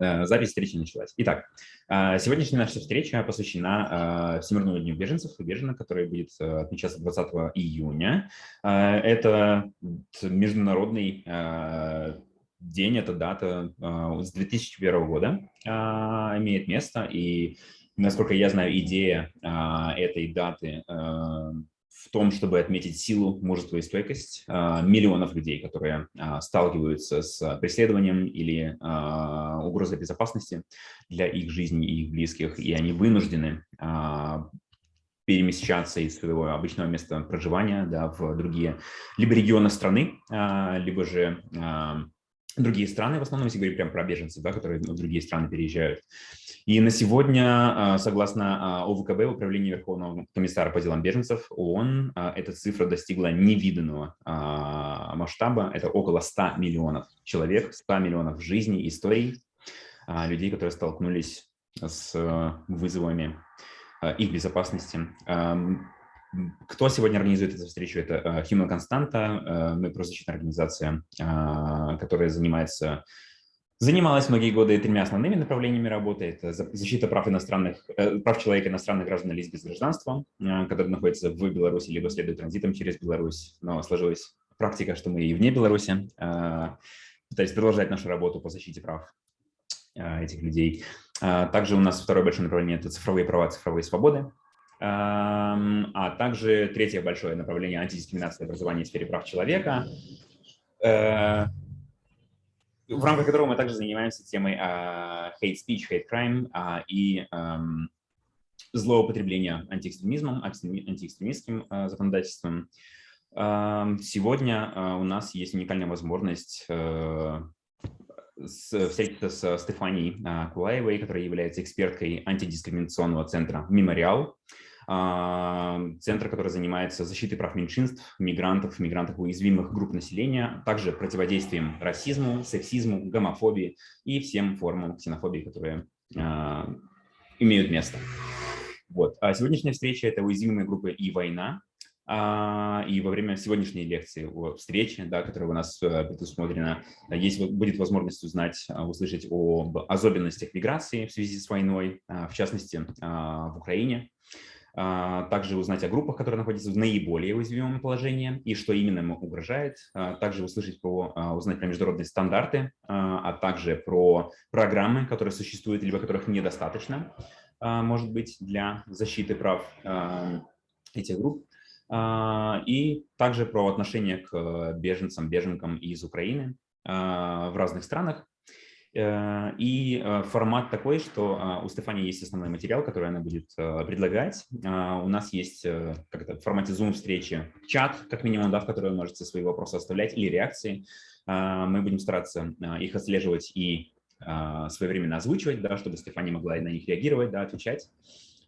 Э, запись встречи началась. Итак, э, сегодняшняя наша встреча посвящена э, Всемирному дню беженцев и беженок, который будет отмечаться 20 июня. Это международный день, эта дата с 2001 года имеет место, и, насколько я знаю, идея этой даты в том, чтобы отметить силу, мужество и стойкость а, миллионов людей, которые а, сталкиваются с преследованием или а, угрозой безопасности для их жизни и их близких, и они вынуждены перемещаться из своего обычного места проживания да, в другие либо регионы страны, либо же другие страны, в основном, если говорить прям про беженцев, да, которые в другие страны переезжают. И на сегодня, а, согласно а, ОВКБ, Управлению Верховного комиссара по делам беженцев ООН, а, эта цифра достигла невиданного масштаба. Это около 100 миллионов человек, 100 миллионов жизней, историй, людей, которые столкнулись с вызовами их безопасности. Кто сегодня организует эту встречу? Это Human Constanta, мы правозащитная организация, которая занимается Занималась многие годы тремя основными направлениями работы. Это защита прав, иностранных, э, прав человека иностранных граждан лиц без гражданства, э, которые находятся в Беларуси либо следуют транзитом через Беларусь. Но сложилась практика, что мы и вне Беларуси э, пытались продолжать нашу работу по защите прав этих людей. Также у нас второе большое направление – это цифровые права, цифровые свободы. А также третье большое направление – антидискриминация образования в сфере прав человека в рамках которого мы также занимаемся темой uh, hate speech, hate crime uh, и um, злоупотребления антиэкстремизмом, антиэкстремистским uh, законодательством. Uh, сегодня uh, у нас есть уникальная возможность встретиться с Стефанией Кулаевой, которая является эксперткой антидискриминационного центра «Мемориал», а, центр, который занимается защитой прав меньшинств, мигрантов, мигрантов уязвимых групп населения, также противодействием расизму, сексизму, гомофобии и всем формам ксенофобии, которые а, имеют место. Вот. А сегодняшняя встреча – это уязвимые группы и война. А, и во время сегодняшней лекции, встречи, да, которая у нас э, предусмотрена, есть, будет возможность узнать, услышать об особенностях миграции в связи с войной, в частности, в Украине. А, также узнать о группах, которые находятся в наиболее уязвимом положении и что именно ему угрожает, а, также услышать про, а, узнать про международные стандарты, а также про программы, которые существуют, либо которых недостаточно, может быть, для защиты прав этих групп, и также про отношение к беженцам, беженкам из Украины в разных странах, и э, формат такой, что а, у Стефани есть основной материал, который она будет э, предлагать. А, у нас есть как это, в формате Zoom-встречи чат, как минимум, да, в который вы можете свои вопросы оставлять или реакции. А, мы будем стараться их отслеживать и своевременно озвучивать, да, чтобы Стефани могла на них реагировать, да, отвечать.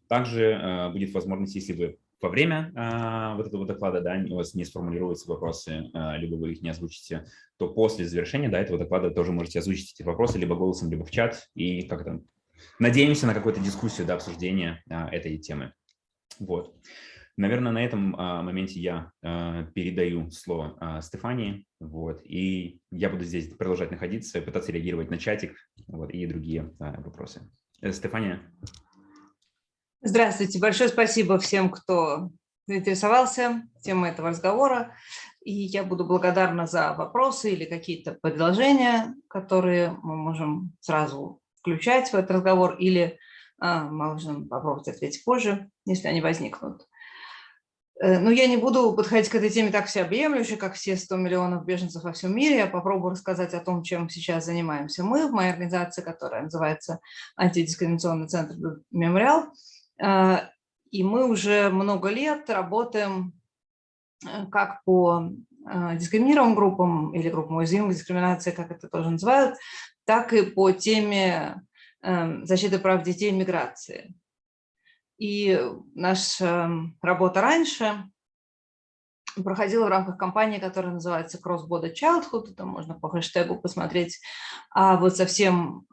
Также будет возможность, если вы во время а, вот этого доклада да, у вас не сформулируются вопросы, а, либо вы их не озвучите, то после завершения да, этого доклада тоже можете озвучить эти вопросы либо голосом, либо в чат. И как то надеемся на какую-то дискуссию, да, обсуждение а, этой темы. Вот. Наверное, на этом а, моменте я а, передаю слово а, Стефании, вот, и я буду здесь продолжать находиться, пытаться реагировать на чатик вот, и другие а, вопросы. Э, Стефания. Здравствуйте. Большое спасибо всем, кто заинтересовался темой этого разговора. И я буду благодарна за вопросы или какие-то предложения, которые мы можем сразу включать в этот разговор, или а, мы можем попробовать ответить позже, если они возникнут. Э, но я не буду подходить к этой теме так всеобъемлюще, как все 100 миллионов беженцев во всем мире. Я попробую рассказать о том, чем сейчас занимаемся мы в моей организации, которая называется Антидискриминационный центр «Мемориал». А, и мы уже много лет работаем э, как по а, дискриминированным группам или группам уязвимых дискриминации, как это тоже называют, так и по теме эм, защиты прав детей и миграции. И наша работа раньше проходила в рамках кампании, которая называется Cross Border Childhood, это можно по хэштегу посмотреть. А вот совсем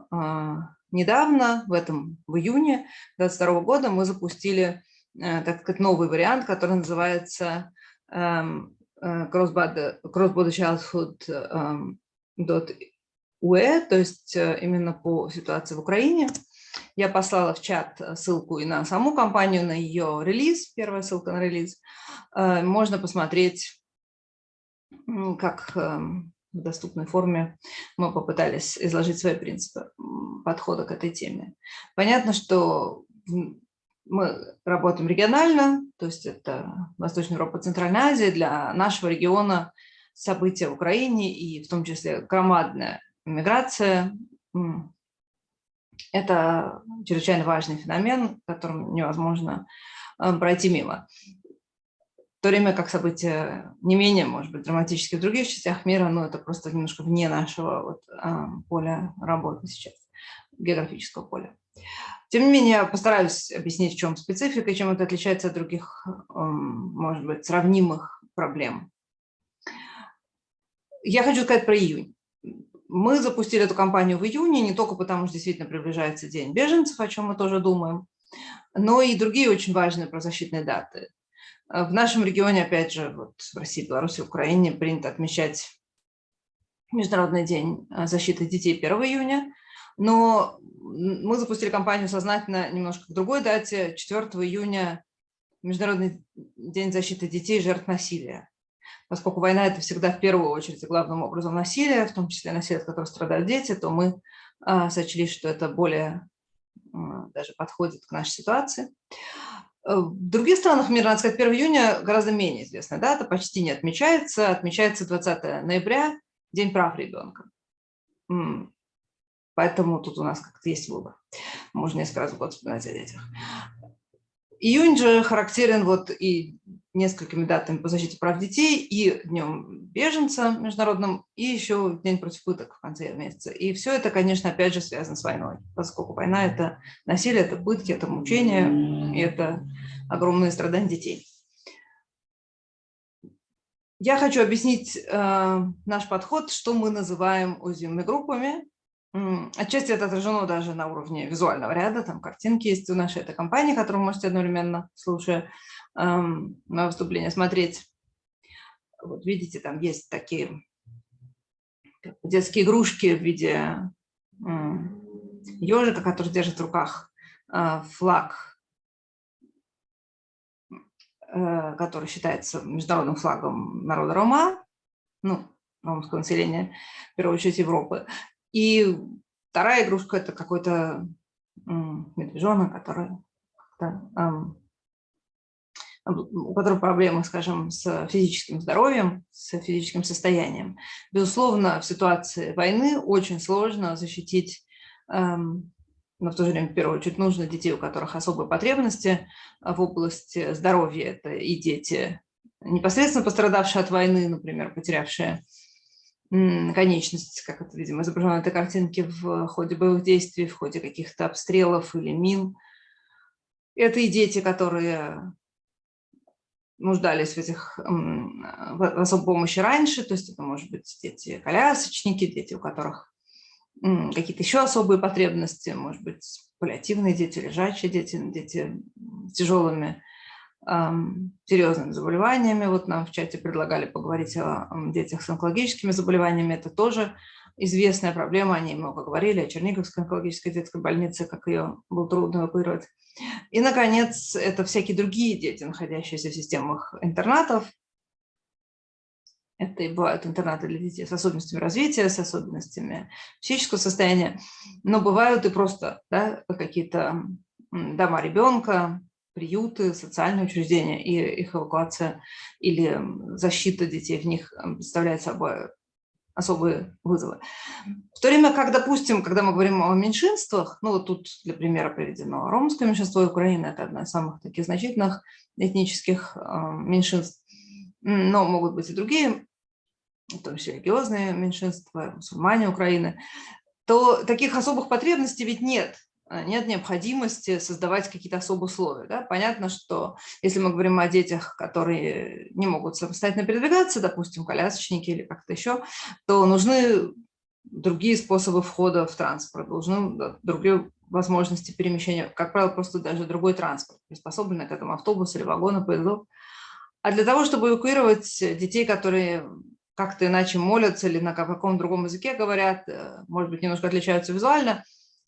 недавно, в этом, в июне 2022 года, мы запустили, э, так сказать, новый вариант, который называется эм, э, Cross-Border Childhood УЭ, то есть именно по ситуации в Украине. Я послала в чат ссылку и на саму компанию, на ее релиз, первая ссылка на релиз. Можно посмотреть, как эм, в доступной форме мы попытались изложить свои принципы подхода к этой теме. Понятно, что мы работаем регионально, то есть это Восточная Европа, Центральная Азия. Для нашего региона события в Украине и в том числе громадная миграция – это чрезвычайно важный феномен, которым невозможно э, пройти мимо то время как события не менее, может быть, драматические в других частях мира, но это просто немножко вне нашего вот, поля работы сейчас, географического поля. Тем не менее, постараюсь объяснить, в чем специфика и чем это отличается от других, может быть, сравнимых проблем. Я хочу сказать про июнь. Мы запустили эту кампанию в июне не только потому, что действительно приближается День беженцев, о чем мы тоже думаем, но и другие очень важные правозащитные даты. В нашем регионе, опять же, вот в России, Беларуси, Украине принято отмечать Международный день а, защиты детей 1 июня, но мы запустили кампанию сознательно немножко к другой дате, 4 июня Международный день защиты детей жертв насилия. Поскольку война – это всегда в первую очередь и главным образом насилие, в том числе насилие, от которого страдают дети, то мы а, сочли, что это более а, даже подходит к нашей ситуации. Э, в других странах мира, надо сказать, 1 июня гораздо менее известная дата, почти не отмечается. Отмечается 20 ноября, День прав ребенка. Поэтому тут у нас как-то есть выбор. Можно раз в год вспоминать о детях. Июнь же характерен вот и несколькими датами по защите прав детей, и Днем беженца международным, и еще День против пыток в конце месяца. И все это, конечно, опять же связано с войной, поскольку война – это насилие, это пытки, это мучение, и это огромные страдания детей. Я хочу объяснить э, наш подход, что мы называем уязвимыми группами. Отчасти это отражено даже на уровне визуального ряда, там картинки есть у нашей этой компании, которую вы можете одновременно, слушая на выступление, смотреть. Вот видите, там есть такие детские игрушки в виде ежика, который держит в руках э, флаг, э, который считается международным флагом народа Рома, ну, ромского населения, в первую очередь Европы. И вторая игрушка – это какой-то медвежонок, который у которого проблемы, скажем, с физическим здоровьем, с физическим состоянием. Безусловно, в ситуации войны очень сложно защитить, эм, но в то же время, в первую очередь, нужно детей, у которых особые потребности в области здоровья. Это и дети, непосредственно пострадавшие от войны, например, потерявшие конечность, как это, видимо, изображено на этой картинке в ходе боевых действий, в ходе каких-то обстрелов или мин. Это и дети, которые нуждались в этих в особой помощи раньше, то есть это может быть дети-колясочники, дети, у которых какие-то еще особые потребности, может быть, паллиативные дети, лежачие дети, дети с тяжелыми серьезными заболеваниями. Вот нам в чате предлагали поговорить о детях с онкологическими заболеваниями. Это тоже известная проблема, о ней много говорили, о Черниговской онкологической детской больнице, как ее было трудно эвакуировать. И, наконец, это всякие другие дети, находящиеся в системах интернатов. Это и бывают интернаты для детей с особенностями развития, с особенностями психического состояния, но бывают и просто да, какие-то дома ребенка, приюты, социальные учреждения, и их эвакуация или защита детей в них представляет собой особые вызовы. В то время как, допустим, когда мы говорим о меньшинствах, ну вот тут для примера приведено ромское меньшинство Украины, это одна из самых таких значительных этнических меньшинств, но могут быть и другие, в том числе религиозные меньшинства, мусульмане Украины, то таких особых потребностей ведь нет. А, нет необходимости создавать какие-то особые условия. Да? Понятно, что если мы говорим о детях, которые не могут самостоятельно передвигаться, допустим, колясочники или как-то еще, то нужны другие способы входа в транспорт, нужны другие возможности перемещения, как правило, просто даже другой транспорт, приспособленный к этому автобус или вагону, поездов. А для того, чтобы эвакуировать детей, которые как-то иначе молятся или на каком другом языке говорят, э, может быть, немножко отличаются визуально,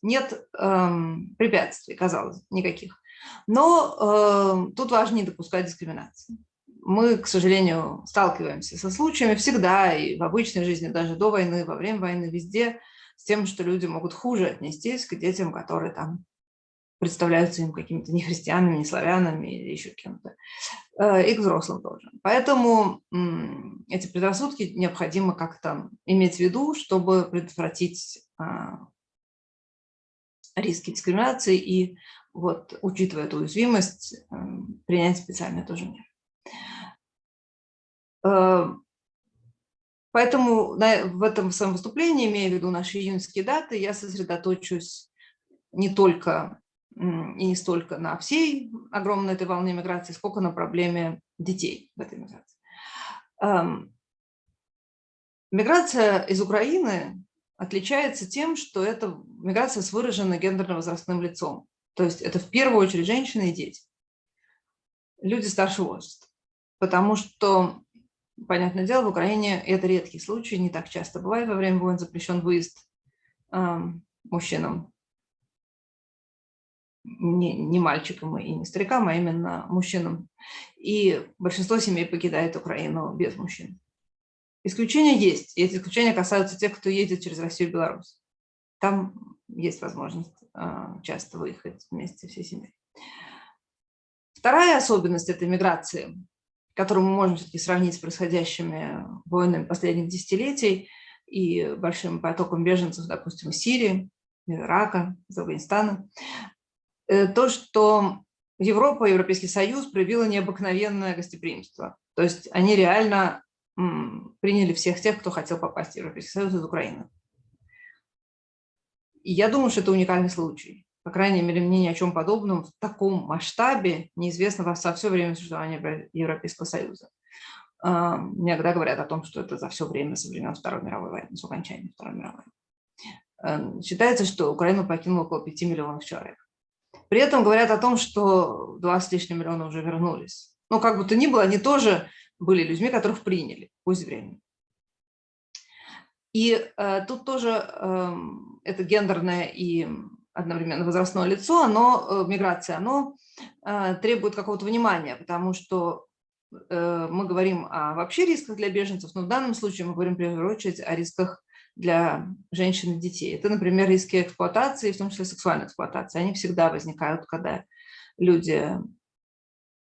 нет эм, препятствий, казалось, никаких. Но э, тут важно не допускать дискриминации. Мы, к сожалению, сталкиваемся со случаями всегда, и в обычной жизни, даже до войны, во время войны, везде, с тем, что люди могут хуже отнестись к детям, которые там представляются им какими-то не христианами, не славянами или еще кем-то, э, и к взрослым тоже. Поэтому эти предрассудки необходимо как-то иметь в виду, чтобы предотвратить а, риски дискриминации и, вот, учитывая эту уязвимость, эм, принять специальные тоже меры. Э, поэтому в этом своем выступлении, имея в виду наши июньские даты, я сосредоточусь не только и не столько на всей огромной этой волне миграции, сколько на проблеме детей в этой миграции. Эм, миграция из Украины отличается тем, что это миграция с выраженным гендерно-возрастным лицом. То есть это в первую очередь женщины и дети, люди старшего возраста. Потому что, понятное дело, в Украине это редкий случай, не так часто бывает во время войн запрещен выезд э, мужчинам не, не мальчикам и не старикам, а именно мужчинам. И большинство семей покидает Украину без мужчин. Исключения есть, и эти исключения касаются тех, кто едет через Россию и Беларусь. Там есть возможность а, часто выехать вместе всей семьей. Вторая особенность этой миграции, которую мы можем все-таки сравнить с происходящими войнами последних десятилетий и большим потоком беженцев, допустим, из Сирии, Ирака, из Афганистана, Э, то, что Европа, Европейский Союз проявила необыкновенное гостеприимство. То есть они реально приняли всех тех, кто хотел попасть в Европейский Союз из Украины. И я думаю, что это уникальный случай. По крайней мере, мне ни о чем подобном в таком масштабе неизвестно во все время существования Европейского Союза. А, иногда говорят о том, что это за все время со времен Второй мировой войны, с окончания Второй мировой. Эм, считается, что Украину покинуло около 5 миллионов человек. При этом говорят о том, что 20 с лишним миллионов уже вернулись. Но как бы то ни было, они тоже были людьми, которых приняли, пусть временно. И э, тут тоже э, это гендерное и одновременно возрастное лицо, оно, э, миграция, оно э, требует какого-то внимания, потому что э, мы говорим о вообще рисках для беженцев, но в данном случае мы говорим в первую очередь о рисках для женщин и детей. Это, например, риски эксплуатации, в том числе сексуальной эксплуатации. Они всегда возникают, когда люди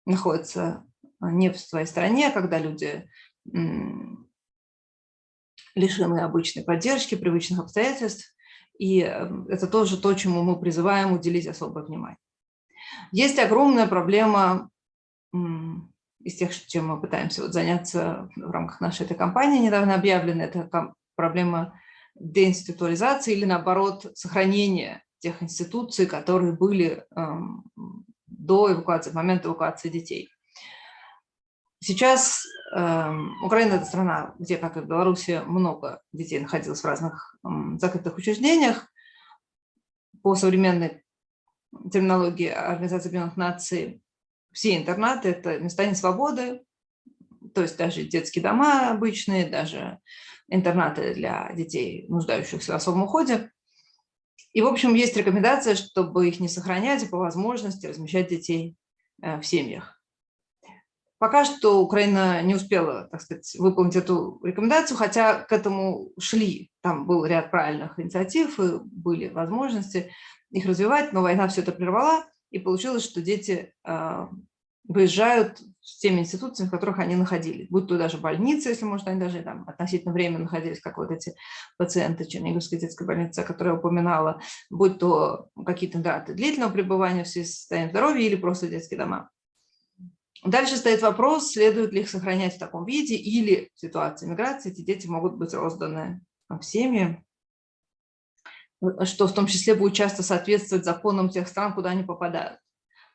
находятся не в своей стране, когда люди лишены обычной поддержки, привычных обстоятельств. И эм, это тоже то, чему мы призываем уделить особое внимание. Есть огромная проблема из тех, чем мы пытаемся вот заняться в рамках нашей этой кампании, недавно объявленной, это проблема деинституализации или, наоборот, сохранения тех институций, которые были эм, до эвакуации, в момент эвакуации детей. Сейчас э, Украина – это страна, где, как и в Беларуси, много детей находилось в разных э, закрытых учреждениях. По современной терминологии Организации Объединенных Наций все интернаты – это места несвободы, то есть даже детские дома обычные, даже интернаты для детей, нуждающихся в особом уходе. И, в общем, есть рекомендация, чтобы их не сохранять, и по возможности размещать детей э, в семьях. Пока что Украина не успела, так сказать, выполнить эту рекомендацию, хотя к этому шли. Там был ряд правильных инициатив, и были возможности их развивать, но война все это прервала, и получилось, что дети э, выезжают с теми институциями, в которых они находились, будь то даже больницы, если, может, они даже там относительно временно находились, как вот эти пациенты Черниговской детской больницы, которую я упоминала, будь то какие-то даты длительного пребывания в состоянии здоровья или просто детские дома. Дальше стоит вопрос, следует ли их сохранять в таком виде, или в ситуации миграции эти дети могут быть розданы в семьи, что в том числе будет часто соответствовать законам тех стран, куда они попадают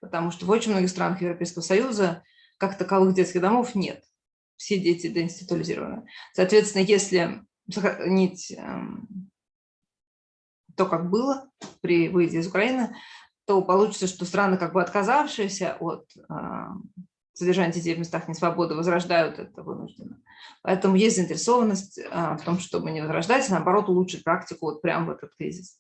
потому что в очень многих странах Европейского Союза как таковых детских домов нет. Все дети деинституализированы. Соответственно, если сохранить эм, то, как было при выезде из Украины, то получится, что страны, как бы отказавшиеся от эм, содержание детей в местах несвободы возрождают это вынужденно. Поэтому есть заинтересованность а, в том, чтобы не возрождать, а наоборот улучшить практику вот прямо в этот кризис.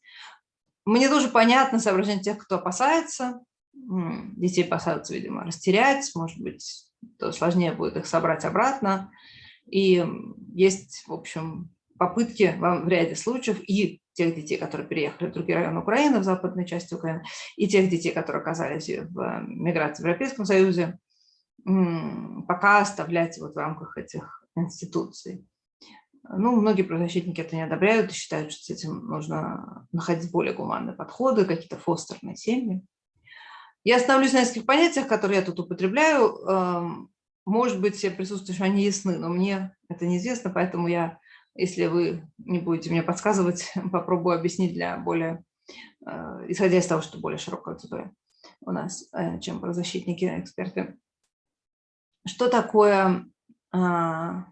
Мне тоже понятно соображение тех, кто опасается. Детей опасаются, видимо, растерять, может быть, то сложнее будет их собрать обратно. И есть, в общем, попытки в ряде случаев и тех детей, которые переехали в другие районы Украины, в западной части Украины, и тех детей, которые оказались в миграции в Европейском Союзе, пока оставлять вот в рамках этих институций. Ну, многие правозащитники это не одобряют и считают, что с этим нужно находить более гуманные подходы, какие-то фостерные семьи. Я остановлюсь на нескольких понятиях, которые я тут употребляю. Эм, может быть, присутствующие, они ясны, но мне это неизвестно, поэтому я, если вы не будете мне подсказывать, попробую объяснить для более, э, исходя из того, что более широкая аудитория у нас, э, чем правозащитники, эксперты. Что такое а,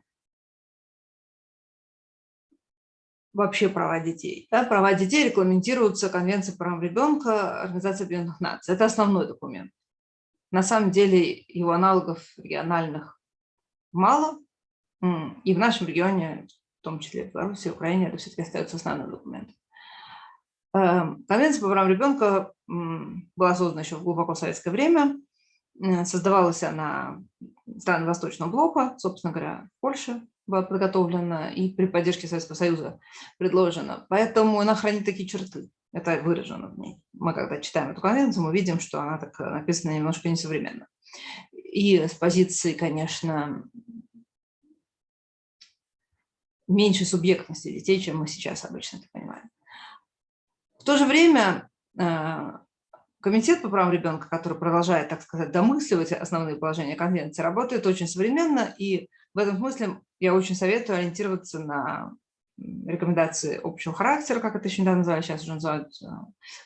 вообще права детей. Да, права детей регламентируются Конвенцией по правам ребенка Организации Объединенных Наций. Это основной документ. На самом деле его аналогов региональных мало, и в нашем регионе, в том числе в Беларуси, Украине, это все-таки остается основным документом. Эм, Конвенция по правам ребенка была создана еще в глубоко советское время. Создавалась она стран Восточного блока, собственно говоря, в Польше, была подготовлена и при поддержке Советского Союза предложена. Поэтому она хранит такие черты. Это выражено в ней. Мы когда читаем эту конвенцию, мы видим, что она так написана немножко несовременно. И с позиции, конечно, меньше субъектности детей, чем мы сейчас обычно это понимаем. В то же время э, Комитет по правам ребенка, который продолжает, так сказать, домысливать основные положения конвенции, работает очень современно, и в этом смысле я очень советую ориентироваться на рекомендации общего характера, как это еще недавно называли, сейчас уже называют э,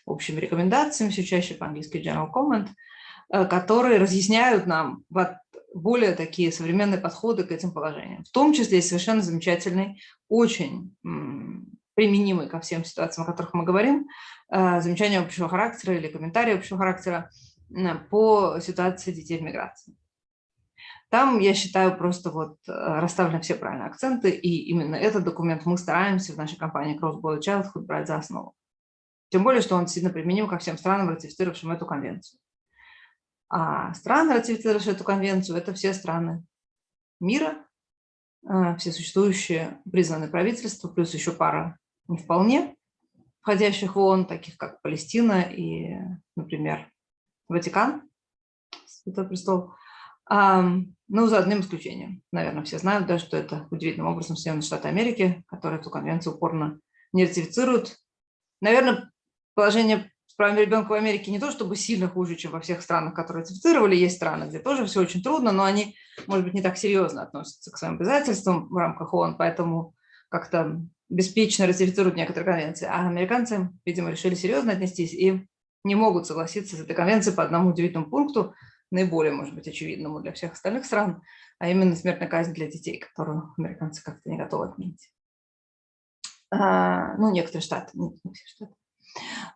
общими рекомендациями, все чаще по-английски general comment, э, которые разъясняют нам более такие современные подходы к этим положениям. В том числе есть совершенно замечательный, очень применимый ко всем ситуациям, о которых мы говорим, э, замечание общего характера или комментарии общего характера по ситуации детей в миграции. Там, я считаю, просто вот э, расставлены все правильные акценты, и именно этот документ мы стараемся в нашей компании Cross Border Childhood брать за основу. Тем более, что он сильно применим ко всем странам, ратифицировавшим эту конвенцию. А страны, ратифицировавшие эту конвенцию, это все страны мира, э, все существующие признанные правительства, плюс еще пара не вполне входящих в ООН, таких как Палестина и, например, Ватикан, Святой Престол. Ну, за одним исключением. Наверное, все знают, да, что это удивительным образом Соединенные Штаты Америки, которые эту конвенцию упорно не ратифицируют. Наверное, положение с правами ребенка в Америке не то чтобы сильно хуже, чем во всех странах, которые ратифицировали. Есть страны, где тоже все очень трудно, но они, может быть, не так серьезно относятся к своим обязательствам в рамках ООН, поэтому как-то беспечно ратифицируют некоторые конвенции. А американцы, видимо, решили серьезно отнестись и не могут согласиться с этой конвенцией по одному удивительному пункту, наиболее, может быть, очевидному для всех остальных стран, а именно смертная казнь для детей, которую американцы как-то не готовы отменить. А, ну, некоторые штаты, не, не все штаты.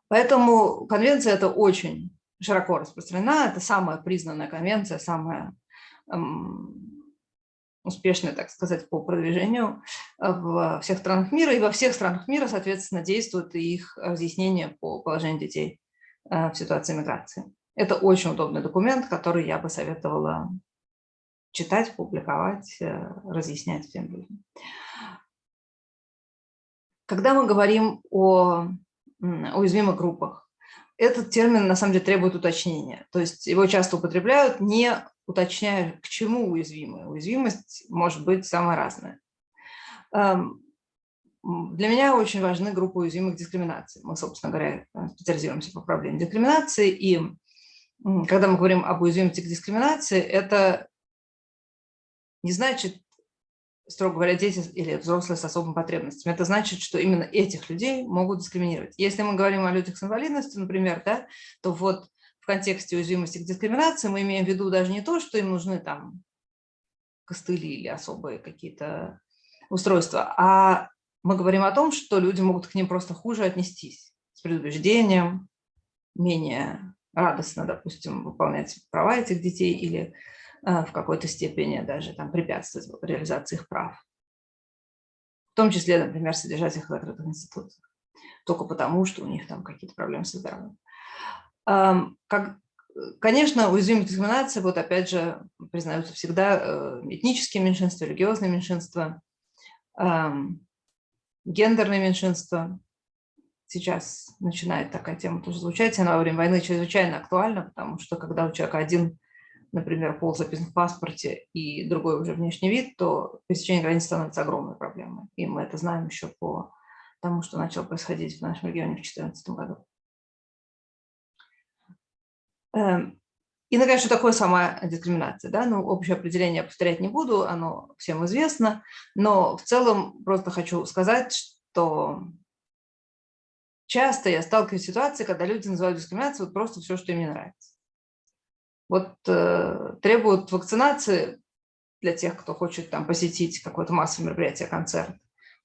Поэтому конвенция это очень широко распространена, это самая признанная конвенция, самая эм, успешная, так сказать, по продвижению в всех странах мира, и во всех странах мира, соответственно, действует их разъяснение по положению детей э, в ситуации миграции. Это очень удобный документ, который я бы советовала читать, публиковать, э, разъяснять всем людям. Когда мы говорим о уязвимых группах, этот термин на самом деле требует уточнения. То есть его часто употребляют, не уточняя, к чему уязвимая. Уязвимость может быть самая разная. Эм, для меня очень важны группы уязвимых дискриминаций. Мы, собственно говоря, специализируемся по проблеме дискриминации, и когда мы говорим об уязвимости к дискриминации, это не значит, строго говоря, дети или взрослые с особыми потребностями. Это значит, что именно этих людей могут дискриминировать. Если мы говорим о людях с инвалидностью, например, да, то вот в контексте уязвимости к дискриминации мы имеем в виду даже не то, что им нужны там костыли или особые какие-то устройства, а мы говорим о том, что люди могут к ним просто хуже отнестись с предубеждением, менее радостно, допустим, выполнять права этих детей или в какой-то степени даже там препятствовать реализации их прав. В том числе, например, содержать их в закрытых институциях. Только потому, что у них там какие-то проблемы со здоровьем. Как, конечно, уязвимая дискриминация, вот опять же, признаются всегда э, этнические меньшинства, религиозные меньшинства, гендерные меньшинства. Сейчас начинает такая тема тоже звучать, она во время войны чрезвычайно актуальна, потому что когда у человека один, например, пол записан в паспорте и другой уже внешний вид, то пересечение границ становится огромной проблемой. И мы это знаем еще по тому, что начало происходить в нашем регионе в 2014 году. Эм, и, наконец, что такое сама дискриминация? Да? Ну, общее определение повторять не буду, оно всем известно, но в целом просто хочу сказать, что часто я сталкиваюсь с ситуацией, когда люди называют дискриминацией вот просто все, что им не нравится. Вот э, требуют вакцинации для тех, кто хочет там посетить какое-то массовое мероприятие, концерт.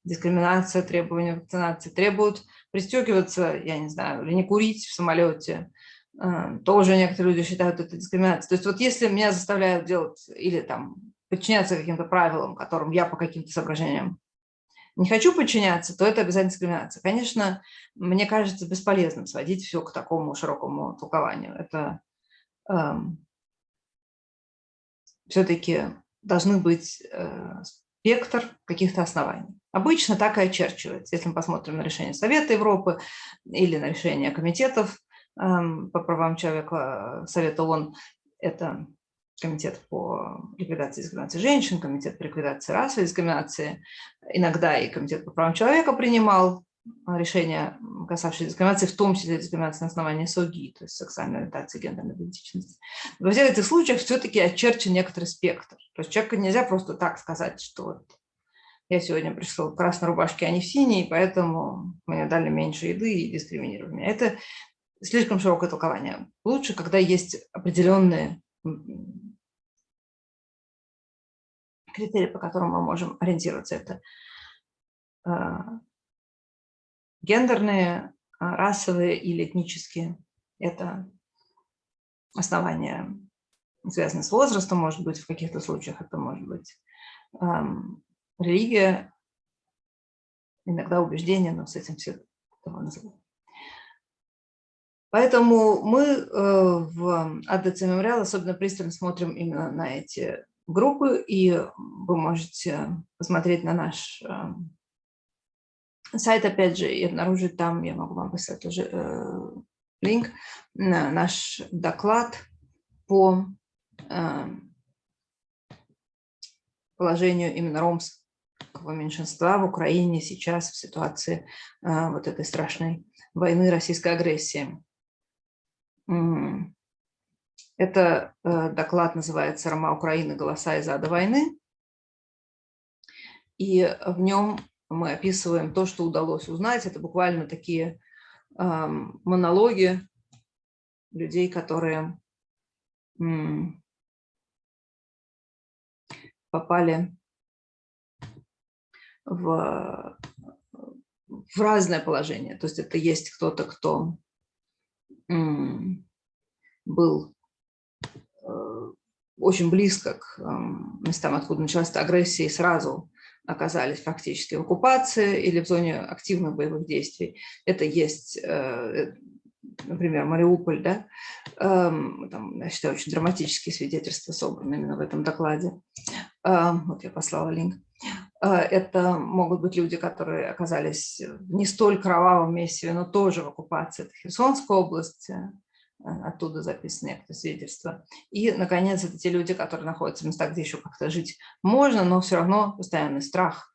Дискриминация, требования вакцинации требуют пристегиваться, я не знаю, или не курить в самолете, а, тоже некоторые люди считают это дискриминацией. То есть вот если меня заставляют делать или там подчиняться каким-то правилам, которым я по каким-то соображениям не хочу подчиняться, то это обязательно дискриминация. Конечно, мне кажется бесполезным сводить все к такому широкому толкованию. Это эм, все-таки должны быть э, спектр каких-то оснований. Обычно так и очерчивается. Если мы посмотрим на решение Совета Европы или на решение комитетов по правам человека Совета ООН, это комитет по ликвидации дискриминации женщин, комитет по ликвидации расовой дискриминации. Иногда и комитет по правам человека принимал решения, касавшиеся дискриминации, в том числе дискриминации на основании СОГИ, то есть сексуальной ориентации, гендерной идентичности. Во всех этих случаях все-таки очерчен некоторый спектр. То есть человеку нельзя просто так сказать, что вот я сегодня пришел в красной рубашке, а не в синей, поэтому мне дали меньше еды и дискриминировали меня. Это слишком широкое толкование. Лучше, когда есть определенные критерии, по которым мы можем ориентироваться. Это а, гендерные, а, расовые или этнические. Это основания, связанные с возрастом, может быть, в каких-то случаях это может быть религия, иногда убеждение, но с этим все этого называют. Поэтому мы э, в АДЦ Мемориал особенно пристально смотрим именно на эти группы, и вы можете посмотреть на наш сайт, опять же, и обнаружить там, я могу вам поставить тоже э, линк, на наш доклад по положению именно ромского меньшинства в Украине сейчас в ситуации вот этой страшной войны российской агрессии. Это э, доклад называется «Рома Украины. Голоса из ада войны». И в нем мы описываем то, что удалось узнать. Это буквально такие монологи людей, которые попали в, в разное положение. То есть это есть кто-то, кто был э, очень близко к местам, откуда началась эта агрессия, и сразу оказались фактически в оккупации или в зоне активных боевых действий. Это есть, э, например, Мариуполь, да? Эм, там, я считаю, очень драматические свидетельства собраны именно в этом докладе. Эм, вот я послала линк. Э, это могут быть люди, которые оказались в не столь кровавом месте, но тоже в оккупации. Это Херсонская область, э, оттуда записаны некоторые свидетельства. И, наконец, это те люди, которые находятся в местах, где еще как-то жить можно, но все равно постоянный страх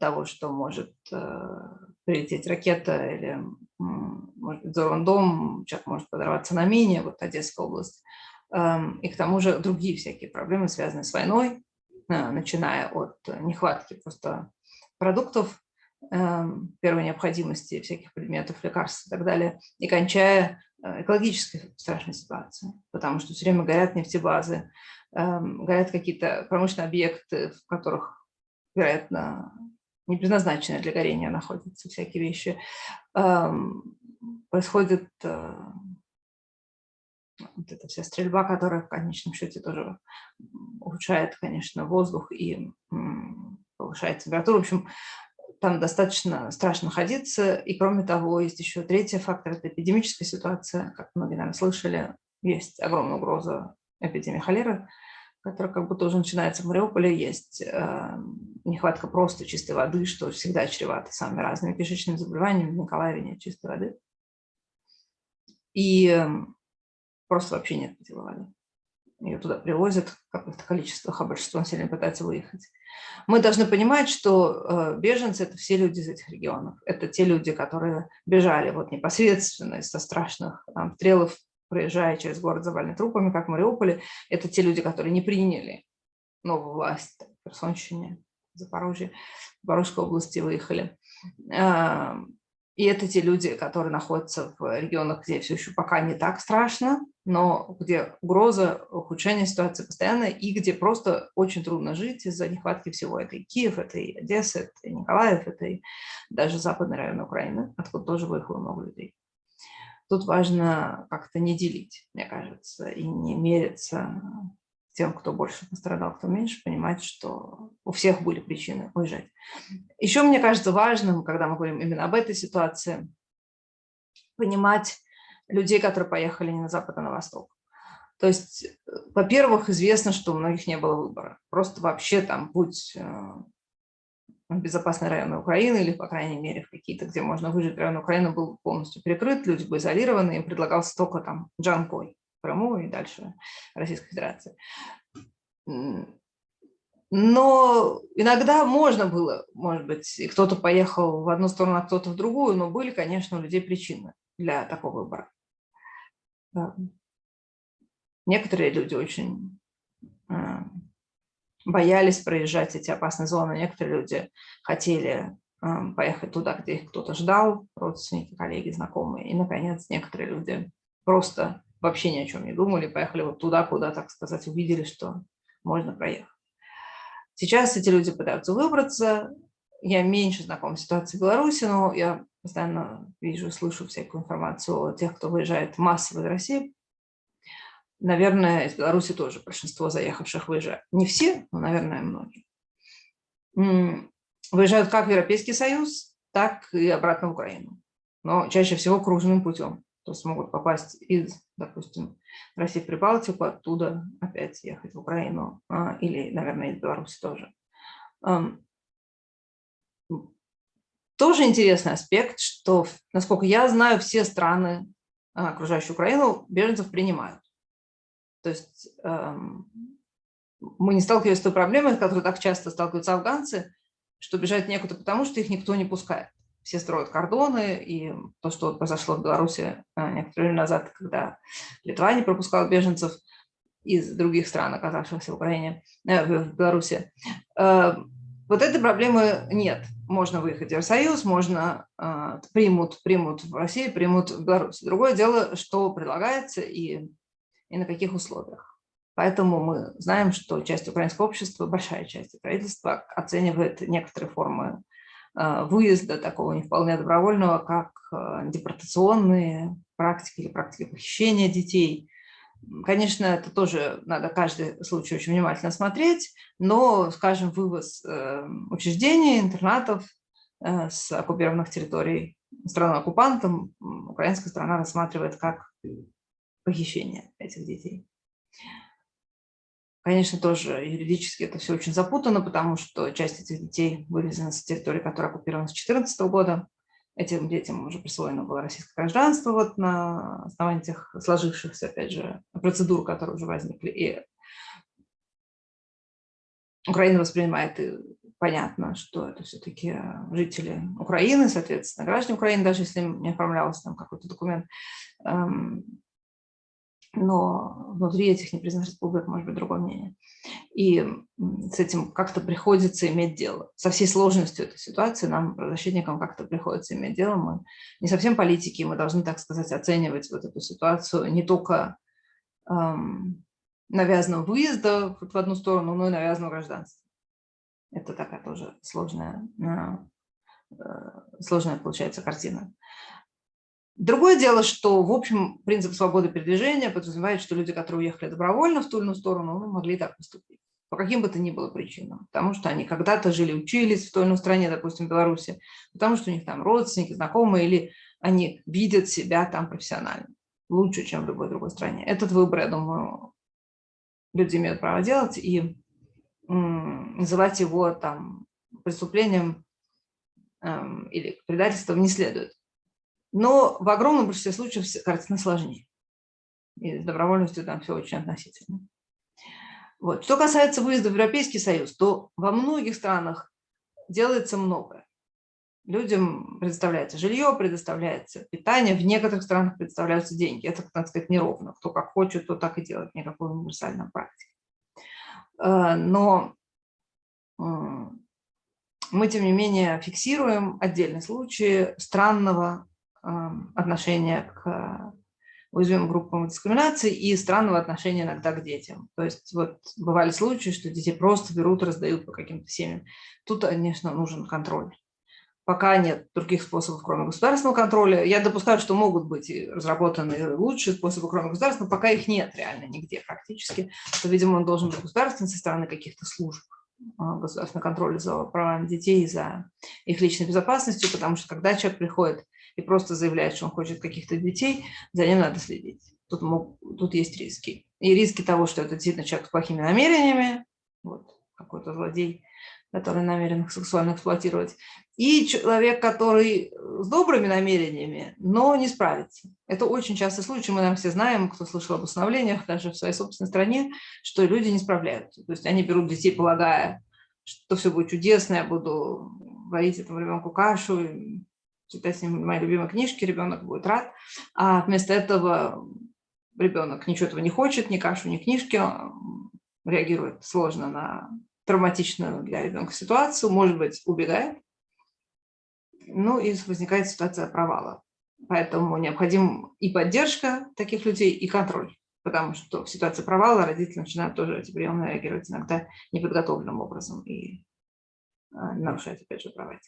того, что может э, прилететь ракета или, может быть, взорван дом, человек может подорваться на мине, вот Одесская область. Эм, и к тому же другие всякие проблемы, связанные с войной, Э, начиная от нехватки просто продуктов эм, первой необходимости, всяких предметов, лекарств и так далее, и кончая экологической страшной ситуацией, потому что все время горят нефтебазы, эм, горят какие-то промышленные объекты, в которых, вероятно, не предназначенные для горения находятся всякие вещи. Эм, происходит э, вот эта вся стрельба, которая в конечном счете тоже ухудшает, конечно, воздух и повышает температуру. В общем, там достаточно страшно находиться. И кроме того, есть еще третий фактор – это эпидемическая ситуация. Как многие, наверное, слышали, есть огромная угроза эпидемии холеры, которая как будто уже начинается в Мариуполе. Есть э, нехватка просто чистой воды, что всегда чревато самыми разными кишечными заболеваниями. В Николаеве нет чистой воды. И э, просто вообще нет питьевой воды. Ее туда привозят какое-то количество, а большинство населения пытается выехать. Мы должны понимать, что э, беженцы – это все люди из этих регионов. Это те люди, которые бежали вот непосредственно из-за страшных там, стрелов, проезжая через город, заваленный трупами, как в Мариуполе. Это те люди, которые не приняли новую власть в Херсонщине, Запорожье, Запорожской области выехали. И это те люди, которые находятся в регионах, где все еще пока не так страшно, но где угроза ухудшения ситуации постоянная и где просто очень трудно жить из-за нехватки всего. Это и Киев, это и Одесса, это и Николаев, это и даже западный район Украины, откуда тоже выехало много людей. Тут важно как-то не делить, мне кажется, и не мериться тем, кто больше пострадал, кто меньше, понимать, что у всех были причины уезжать. Еще мне кажется важным, когда мы говорим именно об этой ситуации, понимать людей, которые поехали не на запад, а на восток. То есть, во-первых, известно, что у многих не было выбора. Просто вообще там будь э, безопасные районы Украины или, по крайней мере, в какие-то, где можно выжить, район Украины был полностью перекрыт, люди были изолированы, им предлагался только там Джанкой. Крыму и дальше Российской Федерации. Но иногда можно было, может быть, и кто-то поехал в одну сторону, а кто-то в другую, но были, конечно, у людей причины для такого выбора. Некоторые люди очень а, боялись проезжать эти опасные зоны, некоторые люди хотели а, поехать туда, где их кто-то ждал, родственники, коллеги, знакомые. И, наконец, некоторые люди просто вообще ни о чем не думали, поехали вот туда, куда, так сказать, увидели, что можно проехать. Сейчас эти люди пытаются выбраться. Я меньше знакома с ситуацией в Беларуси, но я постоянно вижу, слышу всякую информацию о тех, кто выезжает массово из России. Наверное, из Беларуси тоже большинство заехавших выезжают. Не все, но, наверное, многие. Выезжают как в Европейский Союз, так и обратно в Украину. Но чаще всего кружным путем то есть могут попасть из, допустим, России в Прибалтику, оттуда опять ехать в Украину а, или, наверное, из Беларуси тоже. Тоже интересный аспект, что, насколько я знаю, все страны, а, окружающие Украину, беженцев принимают. То есть мы не сталкиваемся с той проблемой, с которой так часто сталкиваются афганцы, что бежать некуда, потому что их никто не пускает все строят кордоны, и то, что произошло в Беларуси э, некоторое время назад, когда Литва не пропускала беженцев из других стран, оказавшихся в Украине, э, в Беларуси. Э, вот этой проблемы нет. Можно выехать в Евросоюз, можно примут, примут в России, примут в Беларуси. Другое дело, что предлагается и, и на каких условиях. Поэтому мы знаем, что часть украинского общества, большая часть правительства оценивает некоторые формы а, выезда такого не вполне добровольного, как а, депортационные практики или практики похищения детей. Конечно, это тоже надо каждый случай очень внимательно смотреть, но, скажем, вывоз э, учреждений, интернатов э, с оккупированных территорий страной-оккупантом украинская страна рассматривает как похищение этих детей. Конечно, тоже юридически это все очень запутано, потому что часть этих детей вывезена с территории, которая оккупирована с 2014 года. Этим детям уже присвоено было российское гражданство вот на основании тех сложившихся, опять же, процедур, которые уже возникли. И Украина воспринимает, и понятно, что это все-таки жители Украины, соответственно, граждане Украины, даже если им не оформлялся там какой-то документ, эм, но внутри этих непризнанных республик может быть другое мнение. И с этим как-то приходится иметь дело. Со всей сложностью этой ситуации нам, правозащитникам, как-то приходится иметь дело. Мы не совсем политики, мы должны, так сказать, оценивать вот эту ситуацию не только эм, навязанного выезда в одну сторону, но и навязанного гражданства. Это такая тоже сложная, э, сложная получается картина. Другое дело, что, в общем, принцип свободы передвижения подразумевает, что люди, которые уехали добровольно в ту или иную сторону, ну, могли так поступить. По каким бы то ни было причинам. Потому что они когда-то жили, учились в той или иной стране, допустим, в Беларуси, потому что у них там родственники, знакомые, или они видят себя там профессионально лучше, чем в любой другой стране. Этот выбор, я думаю, люди имеют право делать, и называть его там преступлением эм, или предательством не следует. Но в огромном большинстве случаев картина сложнее. И с добровольностью там все очень относительно. Вот. Что касается выезда в Европейский Союз, то во многих странах делается многое. Людям предоставляется жилье, предоставляется питание, в некоторых странах предоставляются деньги. Это, так сказать, неровно. Кто как хочет, то так и делает, никакой универсальной практики. Э, но мы, тем не менее, фиксируем отдельные случаи странного отношения к уязвимым группам дискриминации и странного отношения иногда к детям. То есть вот бывали случаи, что детей просто берут, раздают по каким-то семьям. Тут, конечно, нужен контроль. Пока нет других способов, кроме государственного контроля. Я допускаю, что могут быть разработаны лучшие способы, кроме государственного, пока их нет реально нигде практически. То, видимо, он должен быть государственный со стороны каких-то служб. А, государственного контроля за правами детей, за их личной безопасностью, потому что когда человек приходит и просто заявляет, что он хочет каких-то детей, за ним надо следить. Тут, мог, тут есть риски. И риски того, что это действительно человек с плохими намерениями, вот какой-то злодей, который намерен сексуально эксплуатировать, и человек, который с добрыми намерениями, но не справится. Это очень частый случай, мы нам все знаем, кто слышал об установлениях даже в своей собственной стране, что люди не справляются. То есть они берут детей, полагая, что все будет чудесно, я буду варить этому ребенку кашу, читать с ним мои любимые книжки, ребенок будет рад. А вместо этого ребенок ничего этого не хочет, ни кашу, ни книжки, реагирует сложно на травматичную для ребенка ситуацию, может быть, убегает, ну и возникает ситуация провала. Поэтому необходим и поддержка таких людей, и контроль. Потому что в ситуации провала родители начинают тоже приемно реагировать иногда неподготовленным образом и а, нарушать, опять же, права.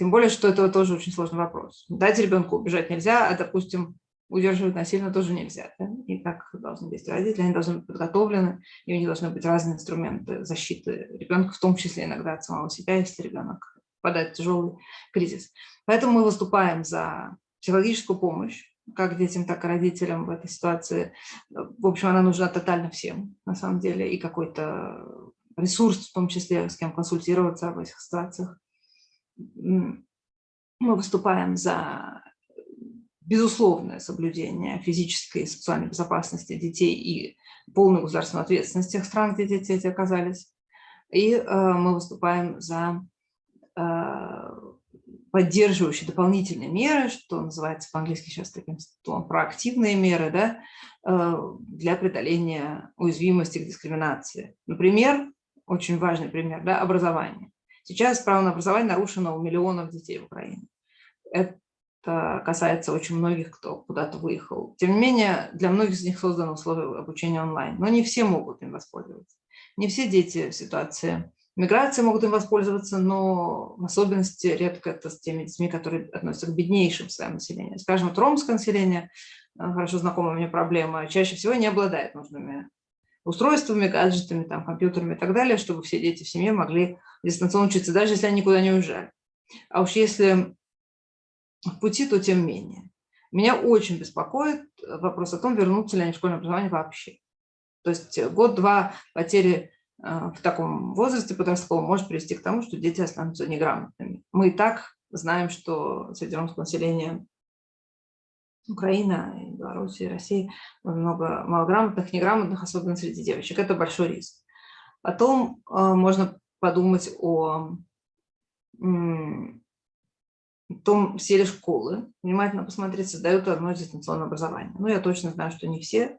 Тем более, что это тоже очень сложный вопрос. Дать ребенку убежать нельзя, а, допустим, удерживать насильно тоже нельзя. Да? И так должны действовать родители, они должны быть подготовлены, и у них должны быть разные инструменты защиты ребенка, в том числе иногда от самого себя, если ребенок попадает в тяжелый кризис. Поэтому мы выступаем за психологическую помощь, как детям, так и родителям в этой ситуации. В общем, она нужна тотально всем, на самом деле, и какой-то ресурс, в том числе, с кем консультироваться в этих ситуациях. Мы выступаем за безусловное соблюдение физической и сексуальной безопасности детей и полную государственную ответственность тех стран, где дети эти оказались. И э, мы выступаем за э, поддерживающие дополнительные меры, что называется по-английски сейчас таким словом проактивные меры, да, э, для преодоления уязвимости к дискриминации. Например, очень важный пример, да, образование. Сейчас право на образование нарушено у миллионов детей в Украине. Это касается очень многих, кто куда-то выехал. Тем не менее, для многих из них созданы условия обучения онлайн, но не все могут им воспользоваться. Не все дети в ситуации миграции могут им воспользоваться, но в особенности редко это с теми детьми, которые относятся к беднейшим своим населениям. Скажем, вот ромское население, э, хорошо знакомая мне проблема, чаще всего не обладает нужными устройствами, гаджетами, там, компьютерами и так далее, чтобы все дети в семье могли дистанционно учиться, даже если они никуда не уезжали. А уж если в пути, то тем менее. Меня очень беспокоит вопрос о том, вернутся ли они в школьное образование вообще. То есть год-два потери э, в таком возрасте подростковом может привести к тому, что дети останутся неграмотными. Мы и так знаем, что среди ромского населения Украина, Беларуси, России много малограмотных, неграмотных, особенно среди девочек. Это большой риск. Потом э, можно подумать о том все ли школы, внимательно посмотреть, создают одно дистанционное образование. Ну, я точно знаю, что не все,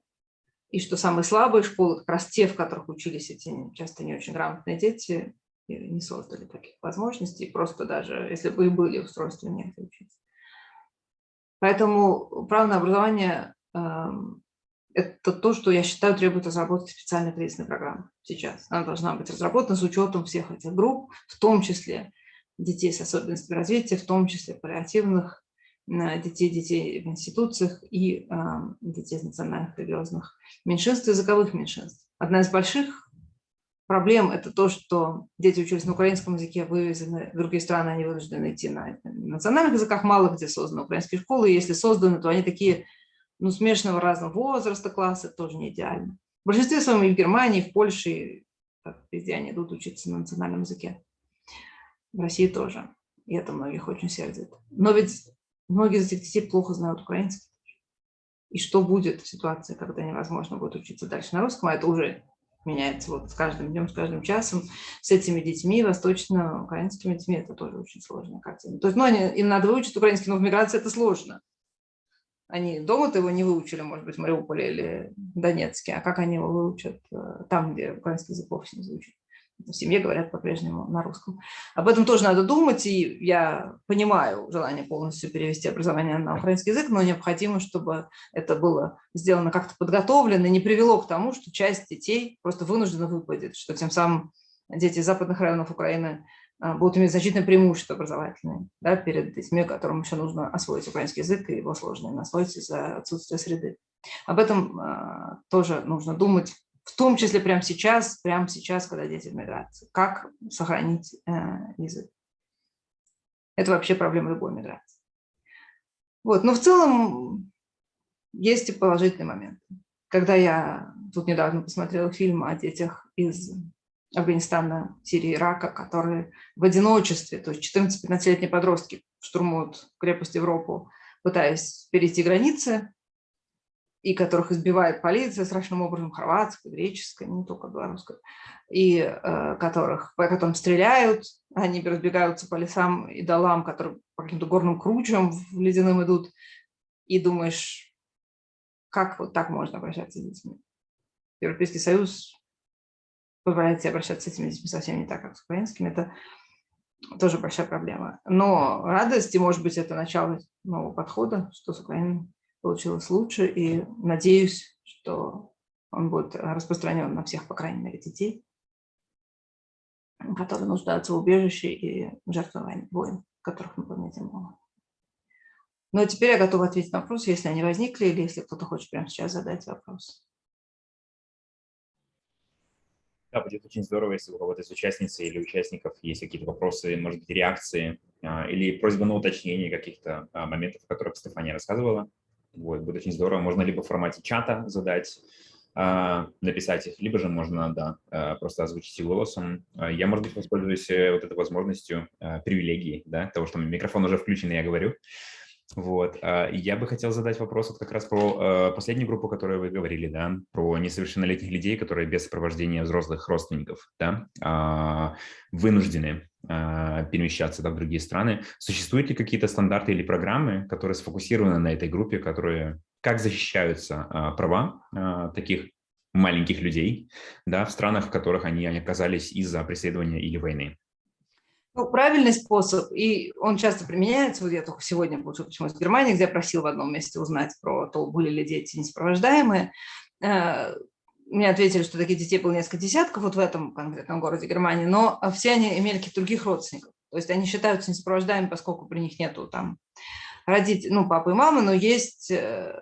и что самые слабые школы, как раз те, в которых учились эти часто не очень грамотные дети, не создали таких возможностей, просто даже если бы и были устройства, не учиться. Поэтому право на образование э, это то, что я считаю требует разработки специальной кризисной программы сейчас. Она должна быть разработана с учетом всех этих групп, в том числе детей с особенностями развития, в том числе паллиативных детей, детей в институциях и детей из национальных религиозных меньшинств, языковых меньшинств. Одна из больших проблем – это то, что дети учились на украинском языке, вывезены в другие страны, они вынуждены идти на национальных языках, мало где созданы украинские школы, и если созданы, то они такие ну, смешанного разного возраста класса, тоже не идеально. В большинстве своем и в Германии, и в Польше, везде они идут учиться на национальном языке. В России тоже. И это многих очень сердит. Но ведь многие из этих детей плохо знают украинский. И что будет в ситуации, когда невозможно будет учиться дальше на русском, а это уже меняется вот с каждым днем, с каждым часом, с этими детьми, восточно-украинскими детьми, это тоже очень сложная картина. То есть, ну, они, им надо выучить украинский, но в миграции это сложно. Они дома-то его не выучили, может быть, в Мариуполе или Донецке, а как они его выучат э, там, где украинский язык вовсе не звучит в семье говорят по-прежнему на русском. Об этом тоже надо думать, и я понимаю желание полностью перевести образование на украинский язык, но необходимо, чтобы это было сделано как-то подготовлено, не привело к тому, что часть детей просто вынуждена выпадет, что тем самым дети западных районов Украины будут иметь значительное преимущество образовательное да, перед детьми, которым еще нужно освоить украинский язык, и его сложно освоить из-за отсутствия среды. Об этом а, тоже нужно думать в том числе прямо сейчас, прямо сейчас, когда дети в миграции. Как сохранить э, язык? Это вообще проблема любой миграции. Вот, но в целом есть и положительные моменты. Когда я тут недавно посмотрела фильм о детях из Афганистана, Сирии, Ирака, которые в одиночестве, то есть 14-15-летние подростки штурмуют крепость Европу, пытаясь перейти границы, и которых избивает полиция страшным образом, хорватская, греческая, не только белорусская, и э, которых, по которым стреляют, они разбегаются по лесам и долам, которые по каким-то горным кручам в ледяным идут, и думаешь, как вот так можно обращаться с детьми? Европейский Союз позволяет себе обращаться с этими детьми совсем не так, как с украинскими. Это тоже большая проблема. Но радость, и, может быть, это начало нового подхода, что с Украиной получилось лучше, и надеюсь, что он будет распространен на всех, по крайней мере, детей, которые нуждаются в убежище и жертвы войн, которых на планете много. Но теперь я готова ответить на вопросы, если они возникли, или если кто-то хочет прямо сейчас задать вопрос. Да, будет очень здорово, если у кого-то из участницы или участников есть какие-то вопросы, может быть, реакции а, или просьба на уточнение каких-то а, моментов, о которых Стефания рассказывала. Вот, будет очень здорово. Можно либо в формате чата задать, а, написать их, либо же можно, да, просто озвучить их голосом. Я, может быть, воспользуюсь э, вот этой возможностью, привилегией, да, того, что микрофон уже включен, и я говорю. Вот. Я бы хотел задать вопрос вот как раз про последнюю группу, о которой вы говорили, да, про несовершеннолетних людей, которые без сопровождения взрослых родственников, да, вынуждены перемещаться да, в другие страны. Существуют ли какие-то стандарты или программы, которые сфокусированы на этой группе, которые как защищаются права таких маленьких людей да, в странах, в которых они оказались из-за преследования или войны? Ну, правильный способ, и он часто применяется, вот я только сегодня получил почему из Германии, где я просил в одном месте узнать про то, были ли дети несопровождаемые. Э, мне ответили, что таких детей было несколько десятков вот в этом конкретном городе Германии, но все они имели каких-то других родственников. То есть они считаются несопровождаемыми, поскольку при них нету там родителей, ну, папы и мамы, но есть э,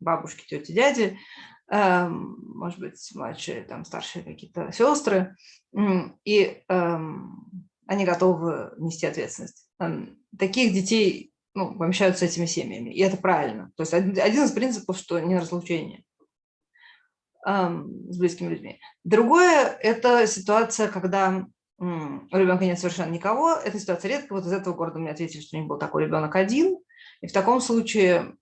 бабушки, тети, дяди, может быть, младшие, там, старшие какие-то сестры, и эм, они готовы нести ответственность. Эм, таких детей ну, помещают с этими семьями, и это правильно. То есть один из принципов, что не разлучение с близкими людьми. Другое – это ситуация, когда у ребенка нет совершенно никого. Эта ситуация редко. Вот из этого города мне ответили, что у них был такой ребенок один. И в таком случае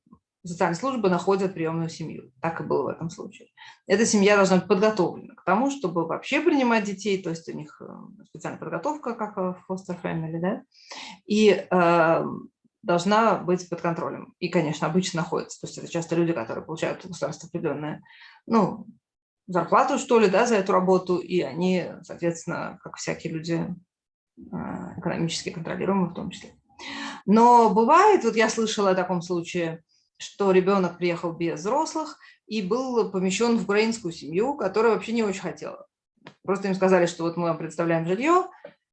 социальные службы находят приемную семью. Так и было в этом случае. Эта семья должна быть подготовлена к тому, чтобы вообще принимать детей, то есть у них э, специальная подготовка, как в foster family, да, и э, должна быть под контролем. И, конечно, обычно находится. То есть это часто люди, которые получают государство определенное, ну, зарплату, что ли, да, за эту работу, и они, соответственно, как всякие люди, э, экономически контролируемые в том числе. Но бывает, вот я слышала о таком случае, что ребенок приехал без взрослых и был помещен в украинскую семью, которая вообще не очень хотела. Просто им сказали, что вот мы вам представляем жилье,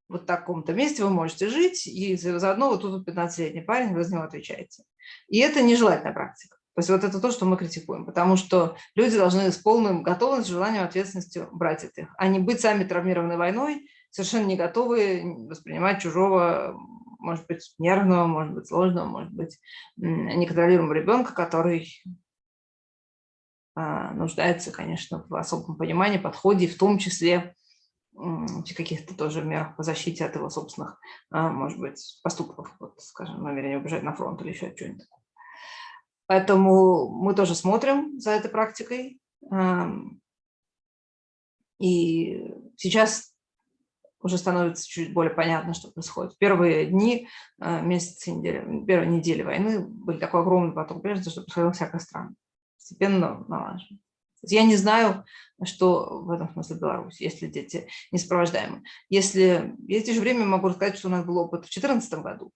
вот в таком-то месте вы можете жить, и заодно вот тут 15-летний парень, вы за него отвечаете. И это нежелательная практика. То есть вот это то, что мы критикуем, потому что люди должны с полным готовностью, желанием, ответственностью брать это, а не быть сами травмированы войной, совершенно не готовы воспринимать чужого, может быть, нервного, может быть, сложного, может быть, неконтролируемого ребенка, который а, нуждается, конечно, в особом понимании, подходе, в том числе в каких-то тоже мерах по защите от его собственных, а, может быть, поступков, вот, скажем, намерение убежать на фронт или еще что-нибудь. Поэтому мы тоже смотрим за этой практикой. И сейчас уже становится чуть более понятно, что происходит. Первые дни, а, месяцы, недели, первые недели войны были такой огромный поток беженцев, что происходило всякое странно. Постепенно налажено. Я не знаю, что в этом смысле Беларусь, если дети не сопровождаемы. Если это же время могу рассказать, что у нас был опыт в 2014 году.